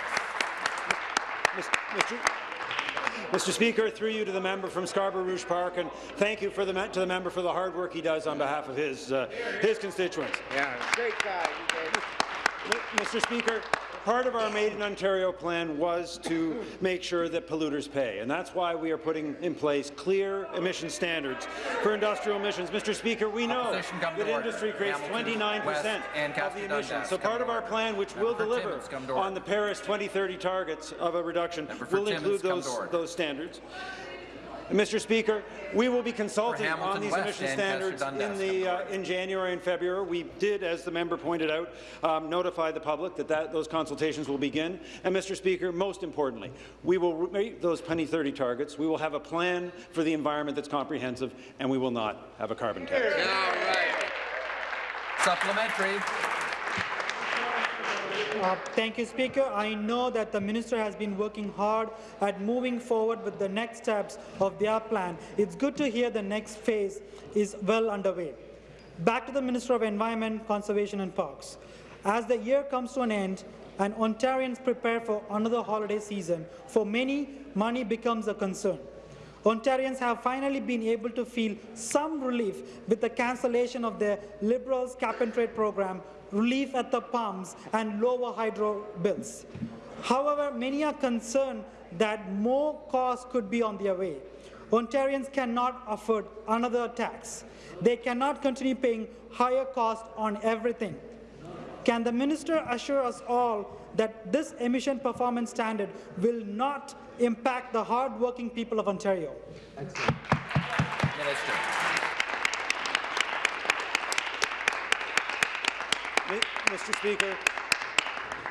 Mr. Mr. Speaker, through you to the member from Scarborough Rouge Park, and thank you for the, to the member for the hard work he does on behalf of his, uh, his constituents. Yeah, great guy. Mr. Speaker, part of our Made in Ontario plan was to make sure that polluters pay, and that's why we are putting in place clear emission standards for industrial emissions. Mr. Speaker, we know that industry creates 29 percent and of the emissions. So part of our plan, which will deliver Timmins, come to on the Paris 2030 targets of a reduction, will include those, those standards. Mr. Speaker, we will be consulting on these West emission standards in the uh, in January and February. We did, as the member pointed out, um, notify the public that, that those consultations will begin. And, Mr. Speaker, most importantly, we will meet those 2030 targets. We will have a plan for the environment that's comprehensive, and we will not have a carbon tax. Supplementary. Uh, thank you, Speaker. I know that the minister has been working hard at moving forward with the next steps of their plan. It's good to hear the next phase is well underway. Back to the Minister of Environment, Conservation and Parks. As the year comes to an end and Ontarians prepare for another holiday season, for many, money becomes a concern. Ontarians have finally been able to feel some relief with the cancellation of the Liberals cap-and-trade program, relief at the pumps and lower hydro bills. However, many are concerned that more costs could be on their way. Ontarians cannot afford another tax. They cannot continue paying higher costs on everything. Can the minister assure us all that this emission performance standard will not impact the hard-working people of Ontario? Minister. Mr. Speaker,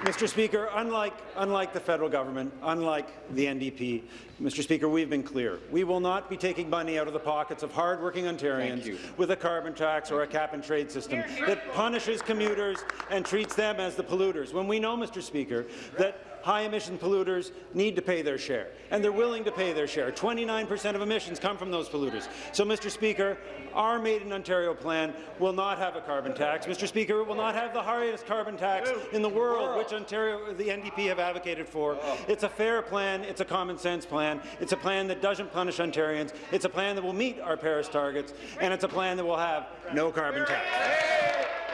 Mr. Speaker, unlike, unlike the federal government, unlike the NDP, Mr. Speaker, we've been clear. We will not be taking money out of the pockets of hard-working Ontarians with a carbon tax or a cap-and-trade system that punishes commuters and treats them as the polluters. When we know, Mr. Speaker, that high-emission polluters need to pay their share, and they're willing to pay their share. 29% of emissions come from those polluters. So, Mr. Speaker, our Made in Ontario plan will not have a carbon tax. Mr. Speaker, it will not have the highest carbon tax in the world, which Ontario, the NDP have advocated for. Oh. It's a fair plan. It's a common-sense plan. It's a plan that doesn't punish Ontarians. It's a plan that will meet our Paris targets, and it's a plan that will have no carbon tax.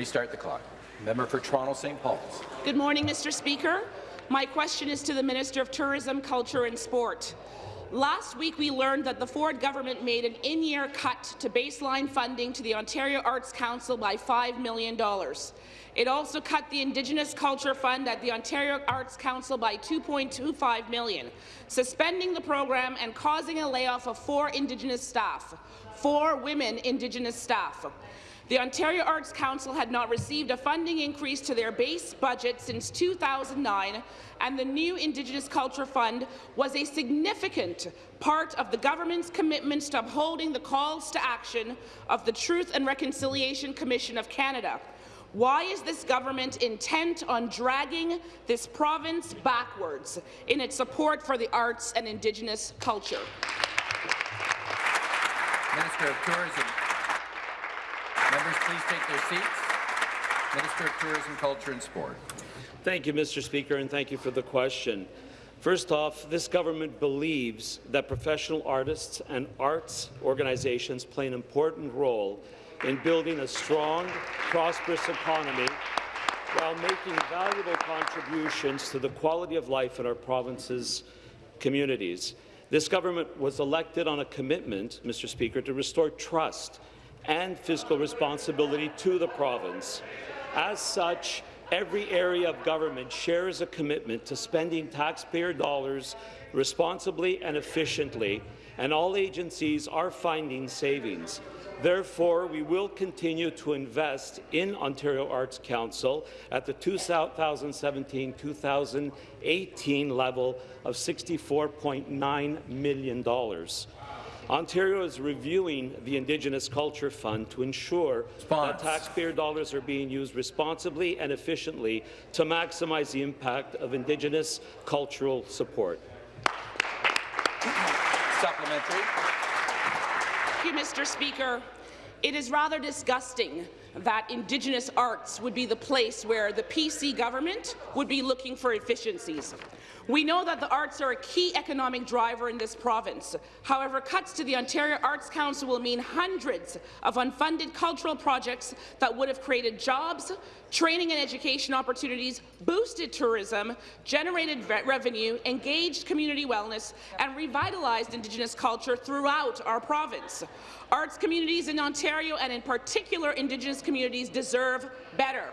Restart the clock. Member for Toronto St. Paul's. Good morning, Mr. Speaker. My question is to the Minister of Tourism, Culture and Sport. Last week, we learned that the Ford government made an in-year cut to baseline funding to the Ontario Arts Council by $5 million. It also cut the Indigenous Culture Fund at the Ontario Arts Council by 2.25 million, suspending the program and causing a layoff of four Indigenous staff, four women Indigenous staff. The Ontario Arts Council had not received a funding increase to their base budget since 2009, and the new Indigenous Culture Fund was a significant part of the government's commitments to upholding the calls to action of the Truth and Reconciliation Commission of Canada. Why is this government intent on dragging this province backwards in its support for the arts and Indigenous culture? Minister of Tourism. Members, please take their seats. Minister of Tourism, Culture and Sport. Thank you, Mr. Speaker, and thank you for the question. First off, this government believes that professional artists and arts organizations play an important role in building a strong, prosperous economy while making valuable contributions to the quality of life in our province's communities. This government was elected on a commitment, Mr. Speaker, to restore trust and fiscal responsibility to the province. As such, every area of government shares a commitment to spending taxpayer dollars responsibly and efficiently, and all agencies are finding savings. Therefore, we will continue to invest in Ontario Arts Council at the 2017-2018 level of $64.9 million. Ontario is reviewing the Indigenous Culture Fund to ensure that taxpayer dollars are being used responsibly and efficiently to maximize the impact of Indigenous cultural support. Supplementary. Thank you, Mr. Speaker. It is rather disgusting that Indigenous arts would be the place where the PC government would be looking for efficiencies. We know that the arts are a key economic driver in this province. However, cuts to the Ontario Arts Council will mean hundreds of unfunded cultural projects that would have created jobs, training and education opportunities, boosted tourism, generated re revenue, engaged community wellness, and revitalized Indigenous culture throughout our province. Arts communities in Ontario, and in particular Indigenous communities, deserve better.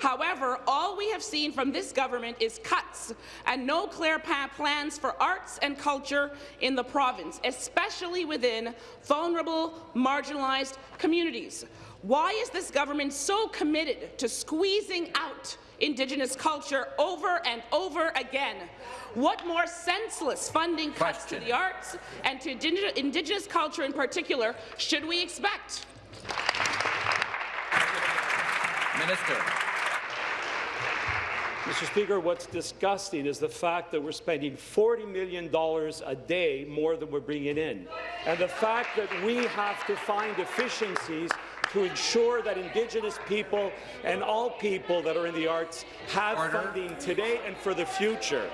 However, all we have seen from this government is cuts and no clear plans for arts and culture in the province, especially within vulnerable, marginalized communities. Why is this government so committed to squeezing out Indigenous culture over and over again? What more senseless funding cuts Question. to the arts and to Indigenous culture in particular should we expect? Minister. Mr. Speaker, what's disgusting is the fact that we're spending $40 million a day more than we're bringing in, and the fact that we have to find efficiencies to ensure that Indigenous people and all people that are in the arts have Order. funding today and for the future.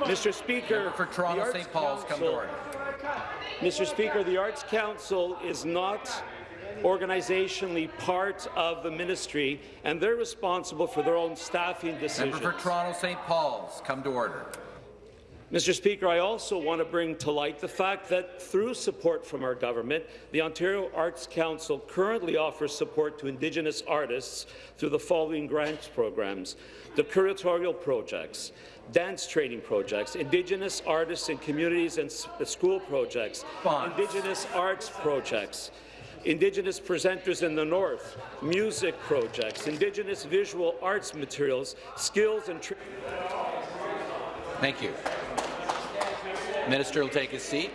Mr. Speaker, for Toronto St. Paul's, come to order. Mr. Speaker, the Arts Council is not organizationally part of the ministry, and they're responsible for their own staffing decisions. Member for Toronto St. Paul's, come to order. Mr. Speaker, I also want to bring to light the fact that through support from our government, the Ontario Arts Council currently offers support to Indigenous artists through the following grants programs, the curatorial projects, dance training projects, Indigenous artists and communities and school projects, Indigenous arts projects, Indigenous presenters in the North, music projects, Indigenous visual arts materials, skills and Thank you. Minister will take his seat.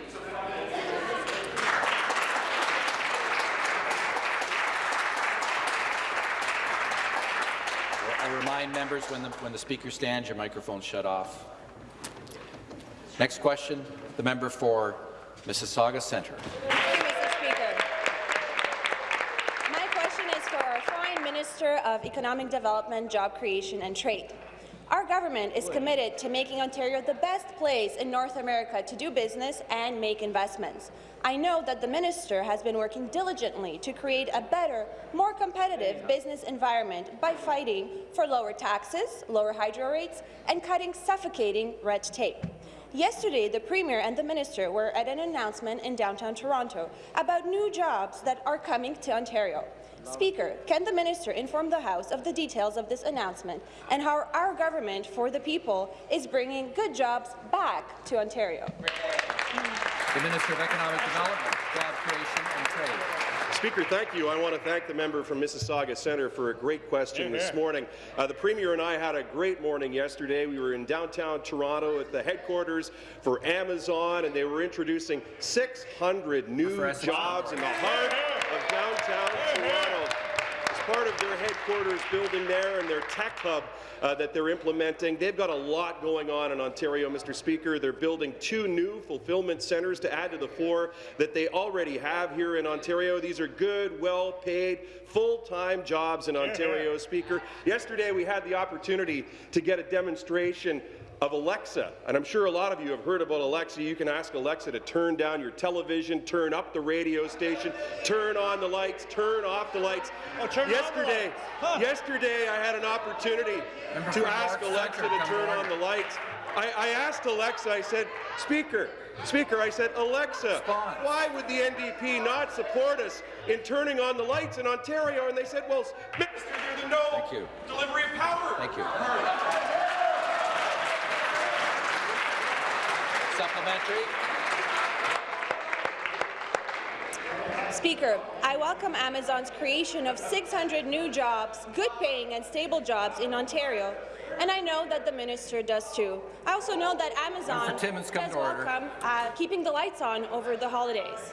I remind members when the, when the speaker stands, your microphone's shut off. Next question, the member for Mississauga Centre. Minister of Economic Development, Job Creation and Trade. Our government is committed to making Ontario the best place in North America to do business and make investments. I know that the minister has been working diligently to create a better, more competitive business environment by fighting for lower taxes, lower hydro rates, and cutting suffocating red tape. Yesterday, the Premier and the Minister were at an announcement in downtown Toronto about new jobs that are coming to Ontario. Speaker, can the minister inform the House of the details of this announcement and how our government for the people is bringing good jobs back to Ontario? The Minister of Economic Development, Job Creation and Trade. Speaker, thank you. I want to thank the member from Mississauga Centre for a great question this morning. Uh, the Premier and I had a great morning yesterday. We were in downtown Toronto at the headquarters for Amazon, and they were introducing 600 new jobs in the heart of downtown Toronto part of their headquarters building there and their tech hub uh, that they're implementing. They've got a lot going on in Ontario, Mr. Speaker. They're building two new fulfillment centres to add to the four that they already have here in Ontario. These are good, well-paid, full-time jobs in Ontario, Speaker. Yesterday, we had the opportunity to get a demonstration of Alexa. And I'm sure a lot of you have heard about Alexa. You can ask Alexa to turn down your television, turn up the radio station, turn on the lights, turn off the lights. Oh, yesterday, huh. yesterday I had an opportunity to ask Alexa to turn on the lights. I, I, asked Alexa, I said, Speaker, Speaker, I said, Alexa, why would the NDP not support us in turning on the lights in Ontario? And they said, well, Minister, there's no delivery of power. Thank you. Supplementary. Speaker, I welcome Amazon's creation of 600 new jobs, good-paying and stable jobs in Ontario, and I know that the minister does too. I also know that Amazon does welcome uh, keeping the lights on over the holidays.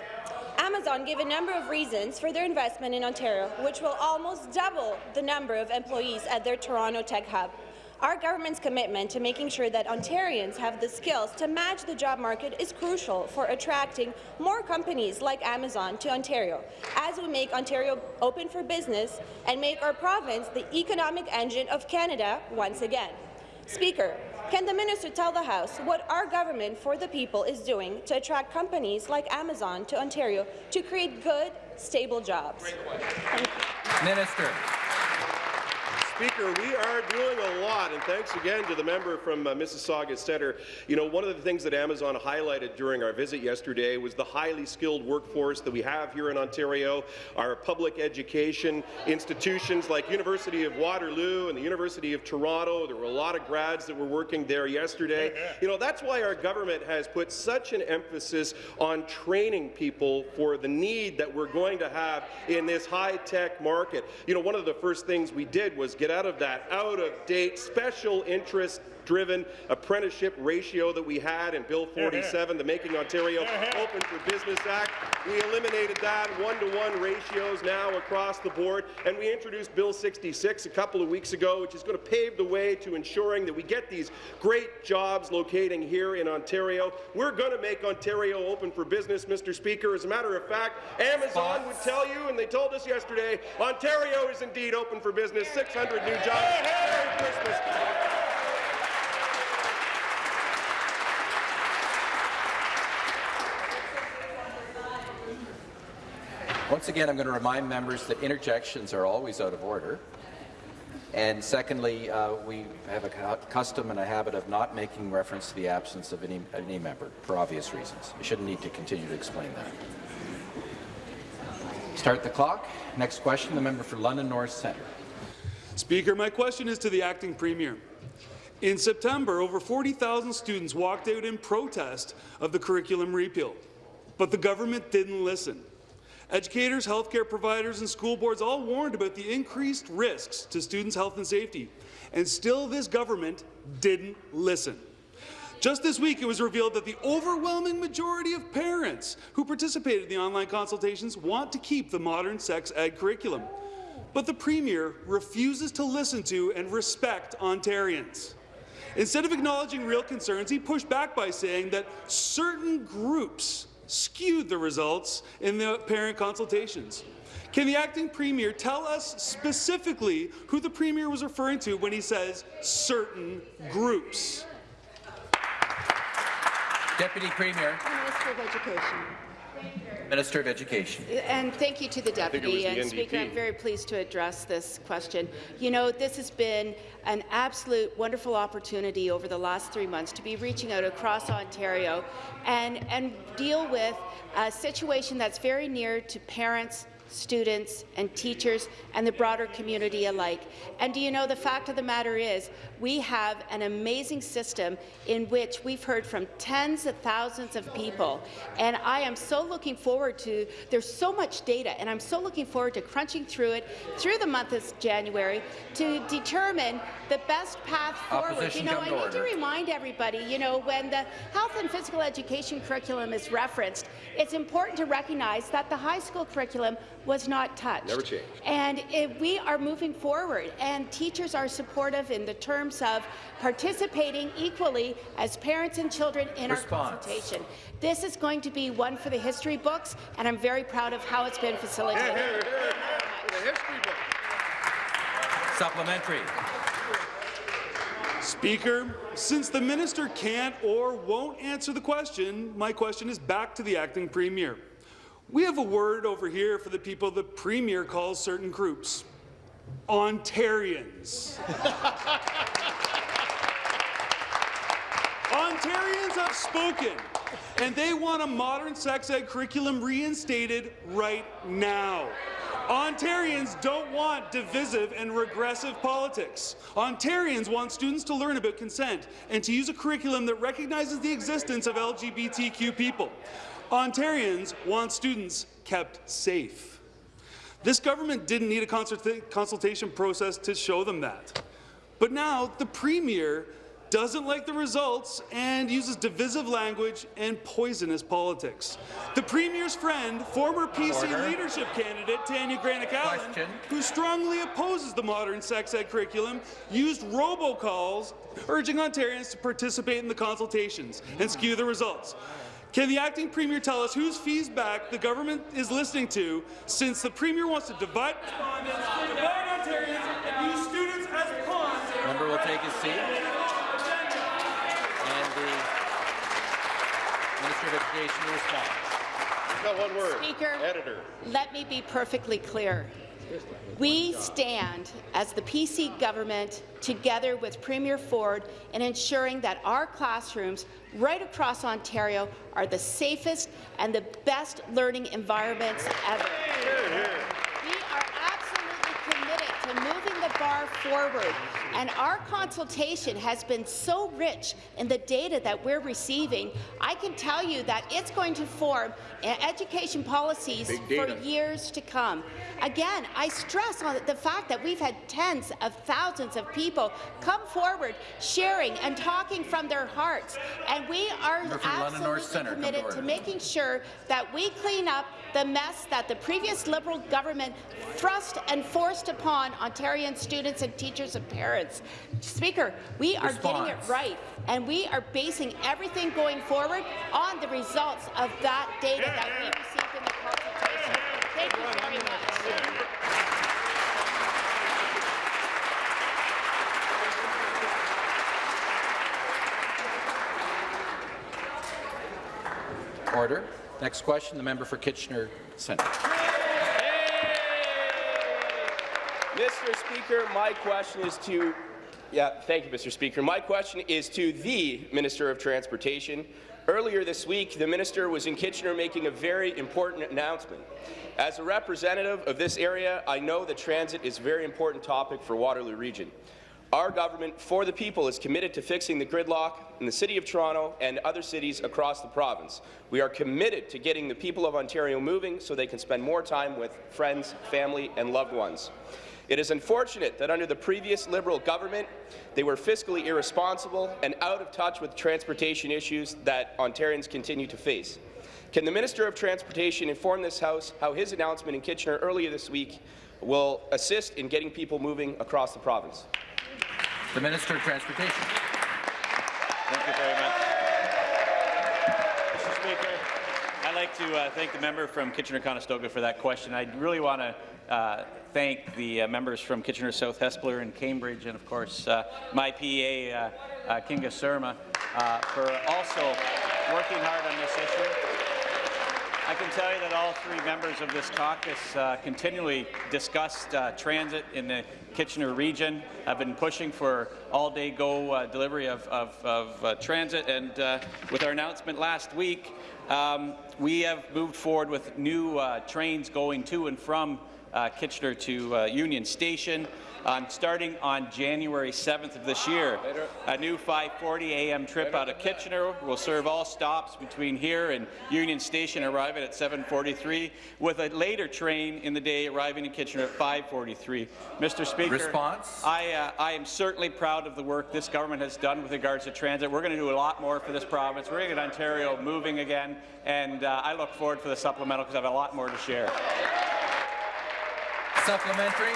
Amazon gave a number of reasons for their investment in Ontario, which will almost double the number of employees at their Toronto Tech Hub. Our government's commitment to making sure that Ontarians have the skills to match the job market is crucial for attracting more companies like Amazon to Ontario, as we make Ontario open for business and make our province the economic engine of Canada once again. Speaker, can the minister tell the House what our government for the people is doing to attract companies like Amazon to Ontario to create good, stable jobs? Minister. Speaker, we are doing a lot, and thanks again to the member from uh, Mississauga Centre. You know, one of the things that Amazon highlighted during our visit yesterday was the highly skilled workforce that we have here in Ontario, our public education institutions like University of Waterloo and the University of Toronto. There were a lot of grads that were working there yesterday. (laughs) You know, that's why our government has put such an emphasis on training people for the need that we're going to have in this high-tech market. You know, one of the first things we did was get out of that out-of-date special interest driven apprenticeship ratio that we had in Bill 47, the Making Ontario Open for Business Act. We eliminated that one-to-one -one ratios now across the board, and we introduced Bill 66 a couple of weeks ago, which is going to pave the way to ensuring that we get these great jobs locating here in Ontario. We're going to make Ontario open for business, Mr. Speaker. As a matter of fact, Amazon would tell you, and they told us yesterday, Ontario is indeed open for business, 600 new jobs. Merry Christmas. Once again, I'm going to remind members that interjections are always out of order. And secondly, uh, we have a custom and a habit of not making reference to the absence of any, any member for obvious reasons. You shouldn't need to continue to explain that. Start the clock. Next question, the member for London North Centre. Speaker, my question is to the acting premier. In September, over 40,000 students walked out in protest of the curriculum repeal, but the government didn't listen. Educators, healthcare providers and school boards all warned about the increased risks to students' health and safety, and still this government didn't listen. Just this week, it was revealed that the overwhelming majority of parents who participated in the online consultations want to keep the modern sex ed curriculum. But the Premier refuses to listen to and respect Ontarians. Instead of acknowledging real concerns, he pushed back by saying that certain groups skewed the results in the parent consultations. Can the acting premier tell us specifically who the premier was referring to when he says certain groups? Deputy Premier. Minister of Education. Minister of Education. And thank you to the deputy. And Speaker, I'm very pleased to address this question. You know, this has been an absolute wonderful opportunity over the last three months to be reaching out across Ontario and, and deal with a situation that's very near to parents, students and teachers and the broader community alike. And do you know the fact of the matter is we have an amazing system in which we've heard from tens of thousands of people and I am so looking forward to there's so much data and I'm so looking forward to crunching through it through the month of January to determine the best path forward. Opposition you know, I need order. to remind everybody, you know, when the health and physical education curriculum is referenced, it's important to recognize that the high school curriculum was not touched. Never changed. And if we are moving forward, and teachers are supportive in the terms of participating equally as parents and children in Response. our consultation. This is going to be one for the history books, and I'm very proud of how it's been facilitated. Supplementary. Speaker, since the minister can't or won't answer the question, my question is back to the acting premier. We have a word over here for the people the Premier calls certain groups. Ontarians. (laughs) Ontarians have spoken, and they want a modern sex ed curriculum reinstated right now. Ontarians don't want divisive and regressive politics. Ontarians want students to learn about consent and to use a curriculum that recognizes the existence of LGBTQ people. Ontarians want students kept safe. This government didn't need a consulta consultation process to show them that. But now the Premier doesn't like the results and uses divisive language and poisonous politics. The Premier's friend, former PC Order. leadership candidate Tanya Granic-Allen, who strongly opposes the modern sex ed curriculum, used robocalls urging Ontarians to participate in the consultations and skew the results. Can the acting premier tell us whose feedback the government is listening to since the premier wants to divide respondents, divide Ontarians, and use students as pawns? Member will take his seat. And the Minister of Education will respond. Got one word. Speaker, Editor. let me be perfectly clear. We stand as the PC government together with Premier Ford in ensuring that our classrooms right across Ontario are the safest and the best learning environments ever. We are absolutely committed to moving the bar forward, and our consultation has been so rich in the data that we're receiving. I can tell you that it's going to form uh, education policies for years to come. Again, I stress on the fact that we've had tens of thousands of people come forward sharing and talking from their hearts, and we are Member for London North absolutely Centre, come to committed to making sure that we clean up the mess that the previous Liberal government thrust and forced upon Ontarian students and teachers and parents. Speaker, we are getting it right, and we are basing everything going forward on the results of that data that we received in the consultation. Thank you very much. Order. Next question, the member for Kitchener Centre. Mr. Speaker, my question is to yeah, thank you, Mr. Speaker. My question is to the Minister of Transportation. Earlier this week, the minister was in Kitchener making a very important announcement. As a representative of this area, I know that transit is a very important topic for Waterloo Region. Our government, for the people, is committed to fixing the gridlock in the City of Toronto and other cities across the province. We are committed to getting the people of Ontario moving so they can spend more time with friends, family and loved ones. It is unfortunate that under the previous Liberal government, they were fiscally irresponsible and out of touch with transportation issues that Ontarians continue to face. Can the Minister of Transportation inform this House how his announcement in Kitchener earlier this week will assist in getting people moving across the province? The Minister of Transportation. Thank you very much. Mr. Speaker, I'd like to uh, thank the member from Kitchener-Conestoga for that question. I really want to uh, thank the uh, members from Kitchener South Hespeler and Cambridge, and of course uh, my PA, uh, uh, Kinga Surma, for also working hard on this issue. I can tell you that all three members of this caucus uh, continually discussed uh, transit in the Kitchener region. I've been pushing for all-day go uh, delivery of, of, of uh, transit, and uh, with our announcement last week, um, we have moved forward with new uh, trains going to and from uh, Kitchener to uh, Union Station. Um, starting on January 7th of this year. A new 5:40 a.m. trip out of Kitchener will serve all stops between here and Union Station, arriving at 7:43, with a later train in the day arriving in Kitchener at 5:43. Mr. Speaker, Response? I, uh, I am certainly proud of the work this government has done with regards to transit. We're going to do a lot more for this province. We're going to get Ontario moving again, and uh, I look forward for the supplemental because I have a lot more to share. Supplementary.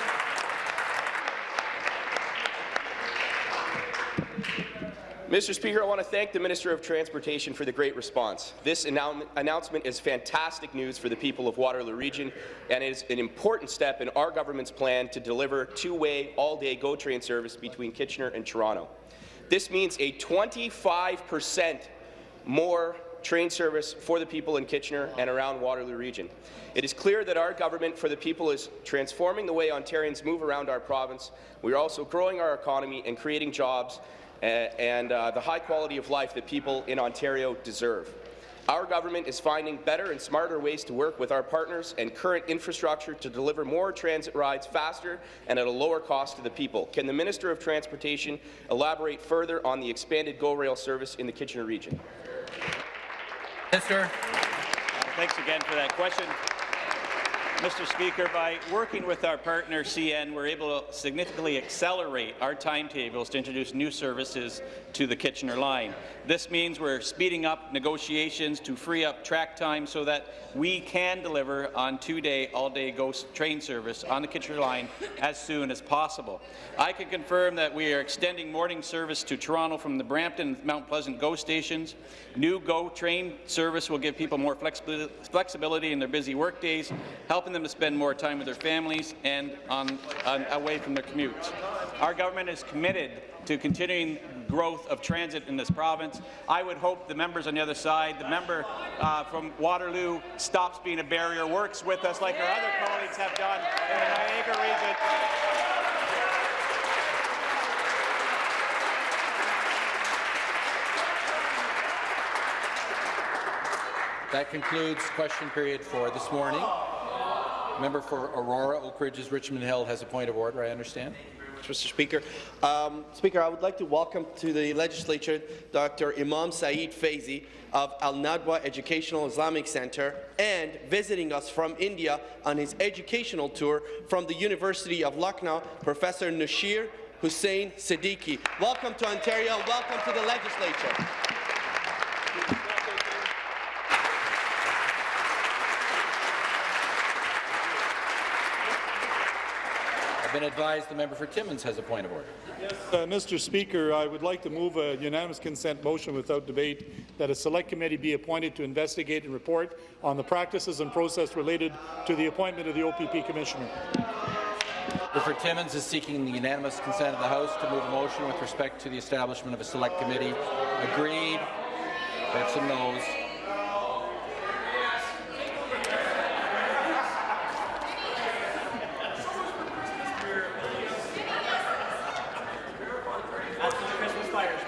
Mr. Speaker, I want to thank the Minister of Transportation for the great response. This annou announcement is fantastic news for the people of Waterloo Region and is an important step in our government's plan to deliver two-way, all-day GO train service between Kitchener and Toronto. This means a 25 percent more train service for the people in Kitchener and around Waterloo Region. It is clear that our government for the people is transforming the way Ontarians move around our province. We are also growing our economy and creating jobs uh, and uh, the high quality of life that people in Ontario deserve. Our government is finding better and smarter ways to work with our partners and current infrastructure to deliver more transit rides faster and at a lower cost to the people. Can the Minister of Transportation elaborate further on the expanded GO Rail service in the Kitchener region? Minister. Thanks again for that question. Mr. Speaker, by working with our partner CN, we're able to significantly accelerate our timetables to introduce new services to the Kitchener line. This means we're speeding up negotiations to free up track time so that we can deliver on two-day, all-day GO train service on the Kitchener line as soon as possible. I can confirm that we are extending morning service to Toronto from the Brampton and Mount Pleasant GO stations. New GO train service will give people more flexibility flexibility in their busy workdays, help helping them to spend more time with their families and on, on away from their commutes. Our government is committed to continuing growth of transit in this province. I would hope the members on the other side, the member uh, from Waterloo stops being a barrier, works with us like our other colleagues have done in the Niagara region. That concludes question period for this morning. Member for Aurora, Oak Ridges, Richmond Hill has a point of order, I understand. Mr. Speaker. Um, Speaker, I would like to welcome to the legislature Dr. Imam Saeed Faizi of Al Nadwa Educational Islamic Center and visiting us from India on his educational tour from the University of Lucknow, Professor Nashir Hussain Siddiqui. Welcome to Ontario welcome to the legislature. Been advised the member for Timmins has a point of order. Yes, uh, Mr. Speaker, I would like to move a unanimous consent motion without debate that a select committee be appointed to investigate and report on the practices and process related to the appointment of the OPP Commissioner. Member for Timmins is seeking the unanimous consent of the House to move a motion with respect to the establishment of a select committee. Agreed. We have some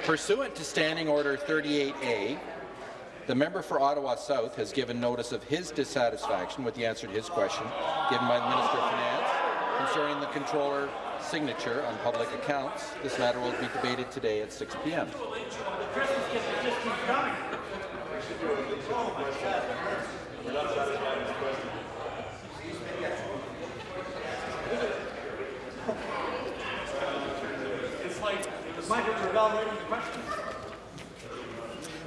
Pursuant to Standing Order 38A, the member for Ottawa South has given notice of his dissatisfaction with the answer to his question given by the Minister of Finance concerning the Controller signature on public accounts. This matter will be debated today at 6 p.m.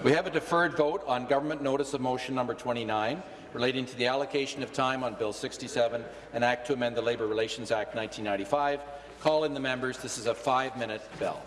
We have a deferred vote on government notice of motion number 29 relating to the allocation of time on Bill 67, an act to amend the Labour Relations Act 1995. Call in the members. This is a five-minute bell.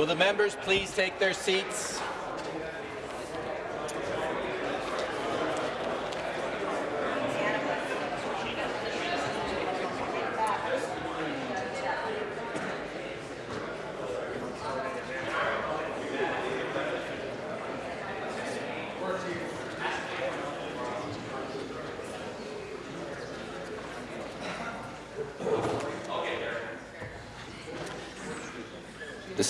Will the members please take their seats?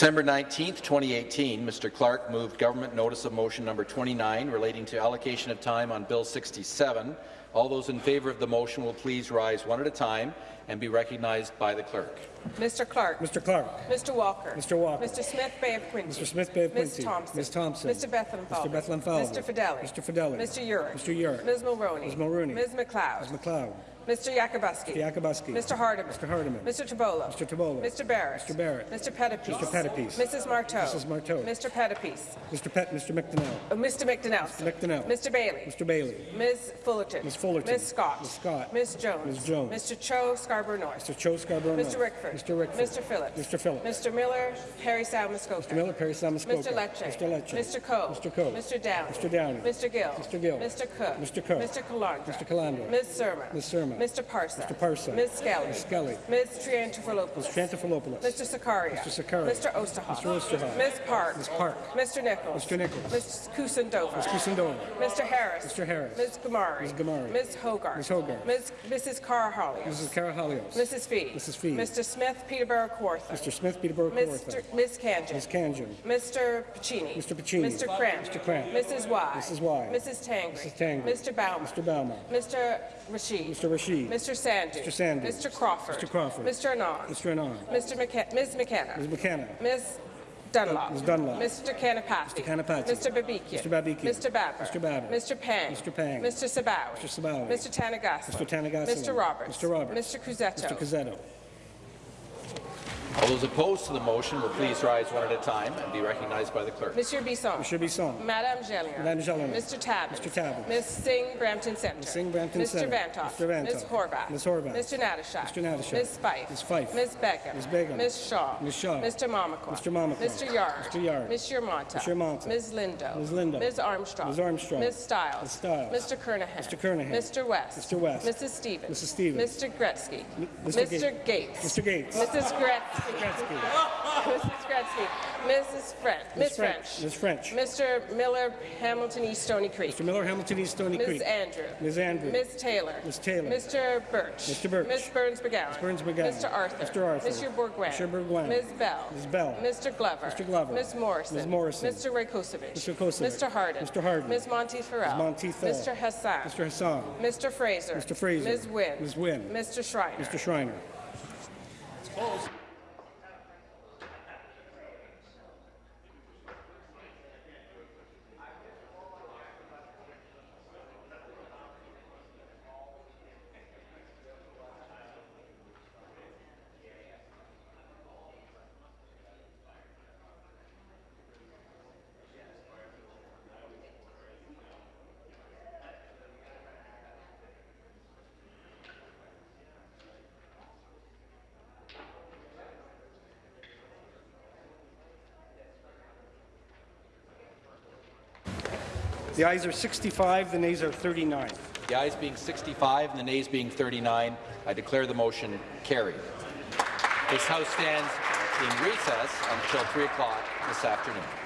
December 19, 2018, Mr. Clark moved government notice of motion number 29 relating to allocation of time on Bill 67. All those in favour of the motion will please rise one at a time and be recognized by the clerk. Mr. Clark. Mr. Clark. Mr. Walker. Mr. Walker. Mr. Smith Bay of Quinte. Mr. Smith Bay of Ms. Quinte. Thompson. Ms. Thompson. Mr. Bethlenfalvy. Mr. Bethlenfalvy. Mr. Fedeli. Mr. Fedeli. Mr. Yurek. Mr. Yurek. Ms. Mulroney. Ms. Mulroney. Ms. McLeod. Ms. McLeod. Mr. Yakabuski. Mr. Yakabuski. Mr. Hardeman. Mr. Hardeman. Mr. Tibollo. Mr. Tibollo. Mr. Barrett. Mr. Barrett. Mr. Pettapiece. Mr. Pettapiece. Mrs. Martow. Mrs. Martow. Mr. Pettapiece. Mr. Pet, Mr. McDonell. Uh, Mr. McDonell. Mr. McDonell. Mr. Bailey. Mr. Bailey. Ms. Fullerton. Ms. Fullerton. Ms. Scott. Ms. Scott. Ms. Jones. Ms. Jones. Mr. Cho Scarborough North. Mr. Cho Scarborough Mr. Rickford. Mr. Rickford. Mr. Phillips. Mr. Phillips. Mr. Miller, Parry Sound Mr. Miller, Perry Samuskoka. Mr. Lecce. Mr. Lecce. Mr. Coe. Mr. Coe. Mr. Downey. Mr. Downey. Mr. Gill. Mr. Gill. Mr. Cook. Mr. Cook. Mr. Calandra. Mr. Calandra. Ms. Surma. Ms. Surma. Mr. Parsa. Mr. Parsa. Ms. Skelly. Ms. Skelly. Ms. Triantafilopoulos. Ms. Triantafilopoulos. Mr. Sarkaria. Mr. Sarkaria. Mr. Oosterhoff. Mr. Oosterhoff. Ms. Park. Ms. Park. Mr. Nichols. Mr. Nichols. Ms. Kusendova. Ms. Kusendova. Mr. Harris. Mr. Harris. Ms. Ghamari. Ms. Ghamari. Ms. Hogarth. Ms. Hogarth. Ms. Mrs. Karahalios. Mrs. Karahalios. Mrs. Fee. Mrs. Fee. Mr. Smith, Peterborough Kawartha. Mr. Smith, Peterborough Mr. Kawartha. Ms. Khanjin. Ms. Khanjin. Mr. Piccini. Mr. Piccini. Mr. Kramp. Mr. Kramp. Mrs. Wai. Mrs. Wai. Mrs. Tangri. Mrs. Tangri. Mr. Bauman. Mr. Bauman. Mr. Rasheed. Mr. Rasheed. Mr. Sandhu. Mr. Sandhu. Mr. Crawford. Mr. Crawford. Mr. Anand. Mr. Anand. Mr. McKe- Ms. McKenna. Ms. McKenna. Ms. Dunlop. Ms. Dunlop. Mr. Kanapathi. Mr. Kanapathi. Mr. Babikian. Mr. Babikian. Mr. Baber. Mr. Baber. Mr. Pang. Mr. Pang. Mr. Sabawy. Mr. Sabawy. Mr. Tanagasla. Mr. Tanagasla. Mr. Roberts. Mr. Roberts. Mr. Cuzzetto. Mr. Cuzzetto. All those opposed to the motion will please rise one at a time and be recognized by the clerk. Monsieur Bisson. Monsieur Bisson. Madame Gélinas. Madame Gélinas. Mr. Tabuns. Mr. Tabuns. Ms. Singh, Brampton Centre. Ms. Singh, Brampton Mr. Centre. Vanthof. Mr. Vanthof. Ms. Horwath. Ms. Horwath. Mr. Natyshak. Mr. Natyshak. Ms. Fife. Ms. Fife. Ms. Begum. Ms. Begum. Ms. Shaw. Ms. Shaw. Mr. Mamakwa. Mr. Mamakwa. Mr. Yarde. Mr. Yarde. Ms. Yermonta. Ms. Yermonta. Ms. Lindo. Ms. Lindo. Ms. Armstrong. Ms. Armstrong. Ms. Stiles. Ms. Stiles. Mr. Kernaghan. Mr. Kernaghan. Mr. West. Mr. West. Mrs. Stevens. Mrs. Stevens. Mr. Gretzky. Mr. Mr. Gates. Mr. Gates. Mrs. Gretzky. Mrs. Gretzky. Mrs. French. Ms. French. Ms. French. Mr. Miller, Hamilton East Stoney Creek. Mr. Miller, Hamilton East Stoney Ms. Creek. Andrew. Ms. Andrew. Ms. Taylor. Ms. Taylor. Mr. Birch. Mr. Birch. Ms. Berns-McGown. Ms. Berns-McGown. Mr. Arthur. Mr. Arthur. Mr. Bourgouin. Mr. Bourgouin. Ms. Bell. Ms. Bell. Mr. Glover. Mr. Glover. Ms. Morrison. Ms. Morrison. Mr. Rakocevic. Mr. Kosovic. Mr. Harden. Mr. Harden. Ms. Monteith Farrell. Ms. Monteith Farrell. Mr. Hassan. Mr. Hassan. Mr. Fraser. Mr. Fraser. Ms. Wynne. Ms. Wynne. Mr. Schreiner. Mr. Schreiner. The ayes are 65, the nays are 39. The ayes being 65 and the nays being 39, I declare the motion carried. This House stands in recess until 3 o'clock this afternoon.